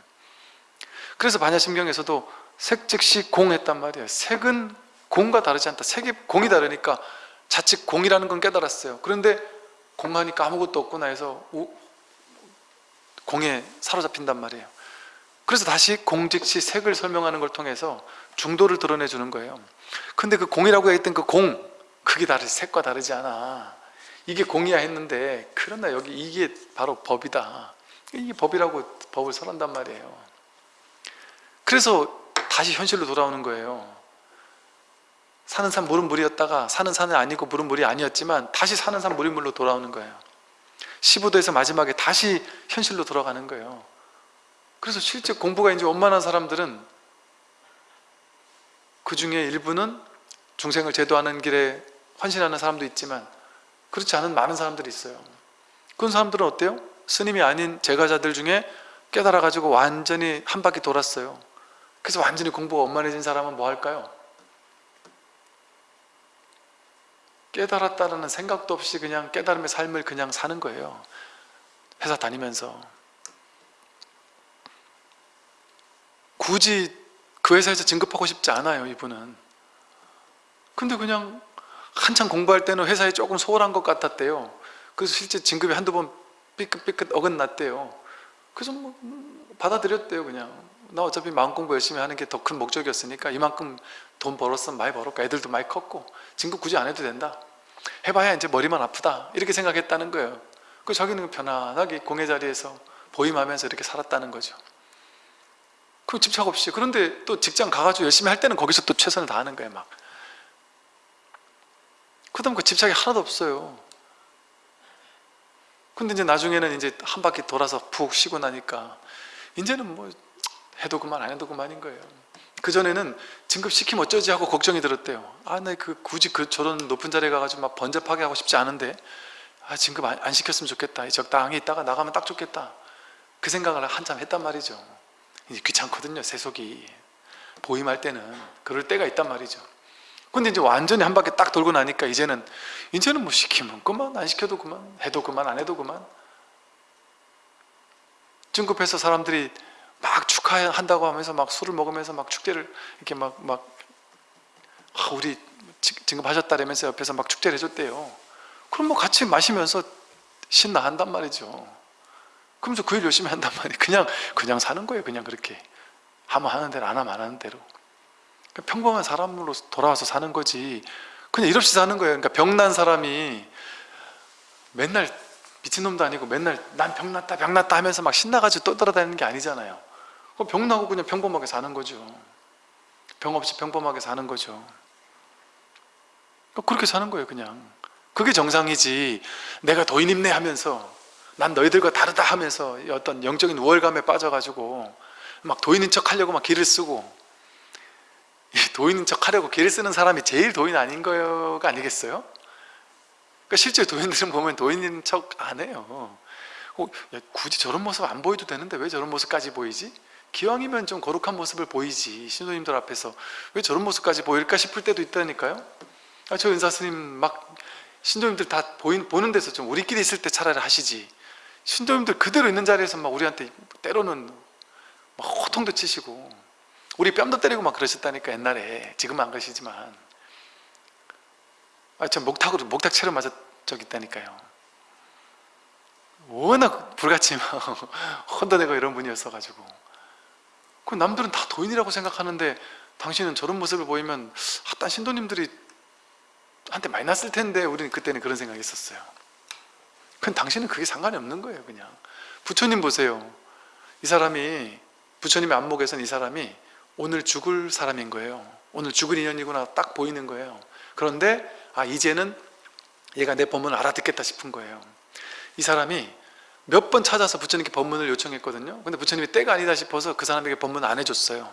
[SPEAKER 1] 그래서 반야심경에서도 색 즉시 공했단 말이에요. 색은 공과 다르지 않다. 색이 공이 다르니까 자칫 공이라는 건 깨달았어요. 그런데 공하니까 아무것도 없구나 해서 우- 공에 사로잡힌단 말이에요. 그래서 다시 공즉시 색을 설명하는 걸 통해서 중도를 드러내 주는 거예요. 근데 그 공이라고 했던 그 공 그게 다르지 색과 다르지 않아. 이게 공이야 했는데 그러나 여기 이게 바로 법이다. 이게 법이라고 법을 설한단 말이에요. 그래서 다시 현실로 돌아오는 거예요. 사는 산 물은 물이었다가 사는 산은 아니고 물은 물이 아니었지만 다시 사는 산 물이 물로 돌아오는 거예요. 15도에서 마지막에 다시 현실로 돌아가는 거예요. 그래서 실제 공부가 이제 원만한 사람들은 그 중에 일부는 중생을 제도하는 길에 헌신하는 사람도 있지만 그렇지 않은 많은 사람들이 있어요 그런 사람들은 어때요? 스님이 아닌 제가자들 중에 깨달아 가지고 완전히 한 바퀴 돌았어요 그래서 완전히 공부가 원만해진 사람은 뭐 할까요? 깨달았다는 생각도 없이 그냥 깨달음의 삶을 그냥 사는 거예요 회사 다니면서 굳이 그 회사에서 진급하고 싶지 않아요 이분은. 근데 그냥 한참 공부할 때는 회사에 조금 소홀한 것 같았대요. 그래서 실제 진급이 한두 번 삐끗삐끗 어긋났대요. 그래서 뭐 음, 받아들였대요 그냥. 나 어차피 마음 공부 열심히 하는 게 더 큰 목적이었으니까 이만큼 돈 벌었으면 많이 벌었고 애들도 많이 컸고 진급 굳이 안 해도 된다. 해봐야 이제 머리만 아프다. 이렇게 생각했다는 거예요. 그 자기는 편안하게 공회 자리에서 보임하면서 이렇게 살았다는 거죠 그 집착 없이. 그런데 또 직장 가가지고 열심히 할 때는 거기서 또 최선을 다하는 거예요 막. 그다음 그 집착이 하나도 없어요. 근데 이제 나중에는 이제 한 바퀴 돌아서 푹 쉬고 나니까 이제는 뭐 해도 그만 안 해도 그만인 거예요. 그전에는 진급시키면 어쩌지 하고 걱정이 들었대요. 아나그 굳이 그 저런 높은 자리에 가가지고 막 번잡하게 하고 싶지 않은데. 아 진급 안, 안 시켰으면 좋겠다. 적당히 있다가 나가면 딱 좋겠다. 그 생각을 한참 했단 말이죠 귀찮거든요 세속이 보임할 때는 그럴 때가 있단 말이죠 근데 이제 완전히 한 바퀴 딱 돌고 나니까 이제는 이제는 뭐 시키면 그만 안 시켜도 그만 해도 그만 안 해도 그만 진급해서 사람들이 막 축하한다고 하면서 막 술을 먹으면서 막 축제를 이렇게 막, 막, 아, 우리 진급하셨다라면서 옆에서 막 축제를 해줬대요. 그럼 뭐 같이 마시면서 신나 한단 말이죠. 그러면서 그 일 열심히 한단 말이에요. 그냥, 그냥 사는 거예요. 그냥 그렇게. 하면 하는 대로, 안 하면 안 하는 대로. 그러니까 평범한 사람으로 돌아와서 사는 거지. 그냥 일 없이 사는 거예요. 그러니까 병난 사람이 맨날 미친놈도 아니고 맨날 난 병났다 병났다 하면서 막 신나가지고 떠돌아다니는 게 아니잖아요 병나고 그냥 평범하게 사는 거죠 병 없이 평범하게 사는 거죠 그렇게 사는 거예요 그냥 그게 정상이지 내가 도인입네 하면서 난 너희들과 다르다 하면서 어떤 영적인 우월감에 빠져가지고 막 도인인 척 하려고 막 길을 쓰고 도인인 척 하려고 길을 쓰는 사람이 제일 도인 아닌 거가 아니겠어요? 그러니까 실제 도인들은 보면 도인인 척 안 해요 어, 야, 굳이 저런 모습 안 보여도 되는데 왜 저런 모습까지 보이지? 기왕이면 좀 거룩한 모습을 보이지 신도님들 앞에서 왜 저런 모습까지 보일까 싶을 때도 있다니까요 아, 저 은사스님 막 신도님들 다 보인, 보는 데서 좀 우리끼리 있을 때 차라리 하시지 신도님들 그대로 있는 자리에서 막 우리한테 때로는 막 호통도 치시고 우리 뺨도 때리고 막 그러셨다니까 옛날에 지금은 안 그러시지만 아, 저 목탁으로 목탁채로 맞아 저기 있다니까요. 워낙 불같이 막 혼돈내고 이런 분이었어가지고 그 남들은 다 도인이라고 생각하는데 당신은 저런 모습을 보이면 핫단 신도님들이 한테 많이 났을 텐데 우리는 그때는 그런 생각이 있었어요. 그 당신은 그게 상관이 없는 거예요 그냥. 부처님 보세요. 이 사람이 부처님의 안목에서는 이 사람이 오늘 죽을 사람인 거예요. 오늘 죽을 인연이구나 딱 보이는 거예요. 그런데 아 이제는 얘가 내 법문을 알아듣겠다 싶은 거예요. 이 사람이 몇 번 찾아서 부처님께 법문을 요청했거든요. 근데 부처님이 때가 아니다 싶어서 그 사람에게 법문을 안 해줬어요.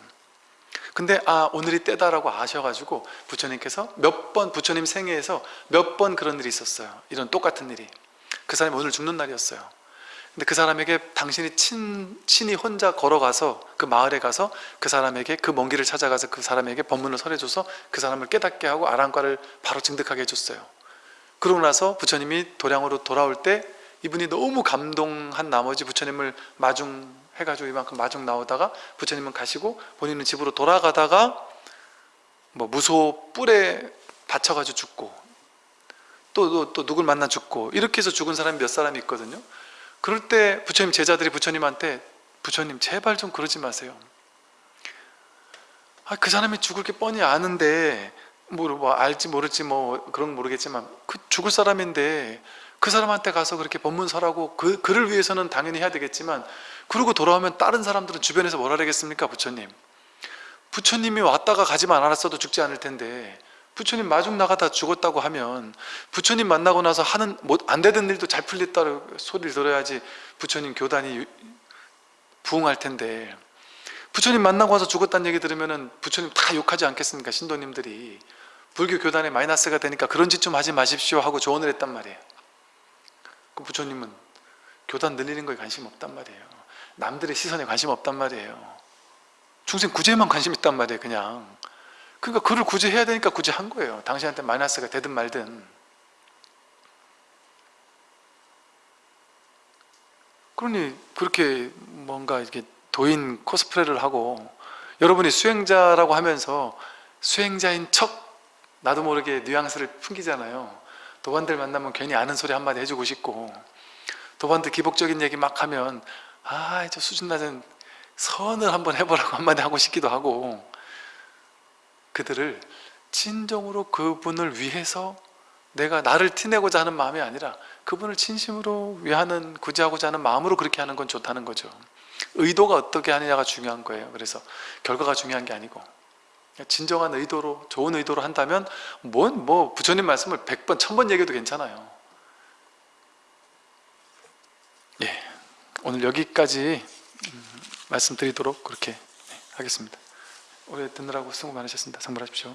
[SPEAKER 1] 근데 아 오늘이 때다라고 아셔가지고 부처님께서 몇 번 부처님 생애에서 몇 번 그런 일이 있었어요. 이런 똑같은 일이 그 사람이 오늘 죽는 날이었어요. 근데 그 사람에게 당신이 친, 친히 혼자 걸어가서 그 마을에 가서 그 사람에게 그 먼 길을 찾아가서 그 사람에게 법문을 설해줘서 그 사람을 깨닫게 하고 아랑과를 바로 증득하게 해줬어요. 그러고 나서 부처님이 도량으로 돌아올 때 이분이 너무 감동한 나머지 부처님을 마중 해가지고 이만큼 마중 나오다가 부처님은 가시고 본인은 집으로 돌아가다가 뭐 무소 뿔에 다쳐가지고 죽고 또, 또, 또 누굴 만나 죽고 이렇게 해서 죽은 사람이 몇 사람이 있거든요. 그럴 때 부처님 제자들이 부처님한테 부처님 제발 좀 그러지 마세요. 아, 그 사람이 죽을 게 뻔히 아는데 뭐, 뭐 알지 모를지 뭐 그런 건 모르겠지만 그 죽을 사람인데 그 사람한테 가서 그렇게 법문 설하고 그, 그를 위해서는 당연히 해야 되겠지만 그러고 돌아오면 다른 사람들은 주변에서 뭐라 하겠습니까 부처님? 부처님이 왔다가 가지만 않았어도 죽지 않을 텐데 부처님 마중 나가다 죽었다고 하면 부처님 만나고 나서 하는 뭐안 되던 일도 잘 풀렸다고 소리를 들어야지 부처님 교단이 부흥할 텐데. 부처님 만나고 와서 죽었다는 얘기 들으면은 부처님 다 욕하지 않겠습니까 신도님들이? 불교 교단에 마이너스가 되니까 그런 짓 좀 하지 마십시오 하고 조언을 했단 말이에요. 그 부처님은 교단 늘리는 거에 관심 없단 말이에요. 남들의 시선에 관심 없단 말이에요. 중생 구제에만 관심 있단 말이에요 그냥 그러니까 그를 구제해야 되니까 구제한 거예요. 당신한테 마이너스가 되든 말든. 그러니 그렇게 뭔가 이렇게 도인 코스프레를 하고 여러분이 수행자라고 하면서 수행자인 척 나도 모르게 뉘앙스를 풍기잖아요. 도반들 만나면 괜히 아는 소리 한마디 해주고 싶고 도반들 기복적인 얘기 막 하면 아 저 수준 낮은 선을 한번 해보라고 한마디 하고 싶기도 하고 그들을 진정으로 그분을 위해서 내가 나를 티내고자 하는 마음이 아니라 그분을 진심으로 위하는 구제하고자 하는 마음으로 그렇게 하는 건 좋다는 거죠. 의도가 어떻게 하느냐가 중요한 거예요. 그래서 결과가 중요한 게 아니고 진정한 의도로 좋은 의도로 한다면 뭔 뭐 부처님 말씀을 100번 1000번 얘기해도 괜찮아요. 예, 오늘 여기까지 음, 말씀드리도록 그렇게 네, 하겠습니다 오래 듣느라고 수고 많으셨습니다. 상불하십시오.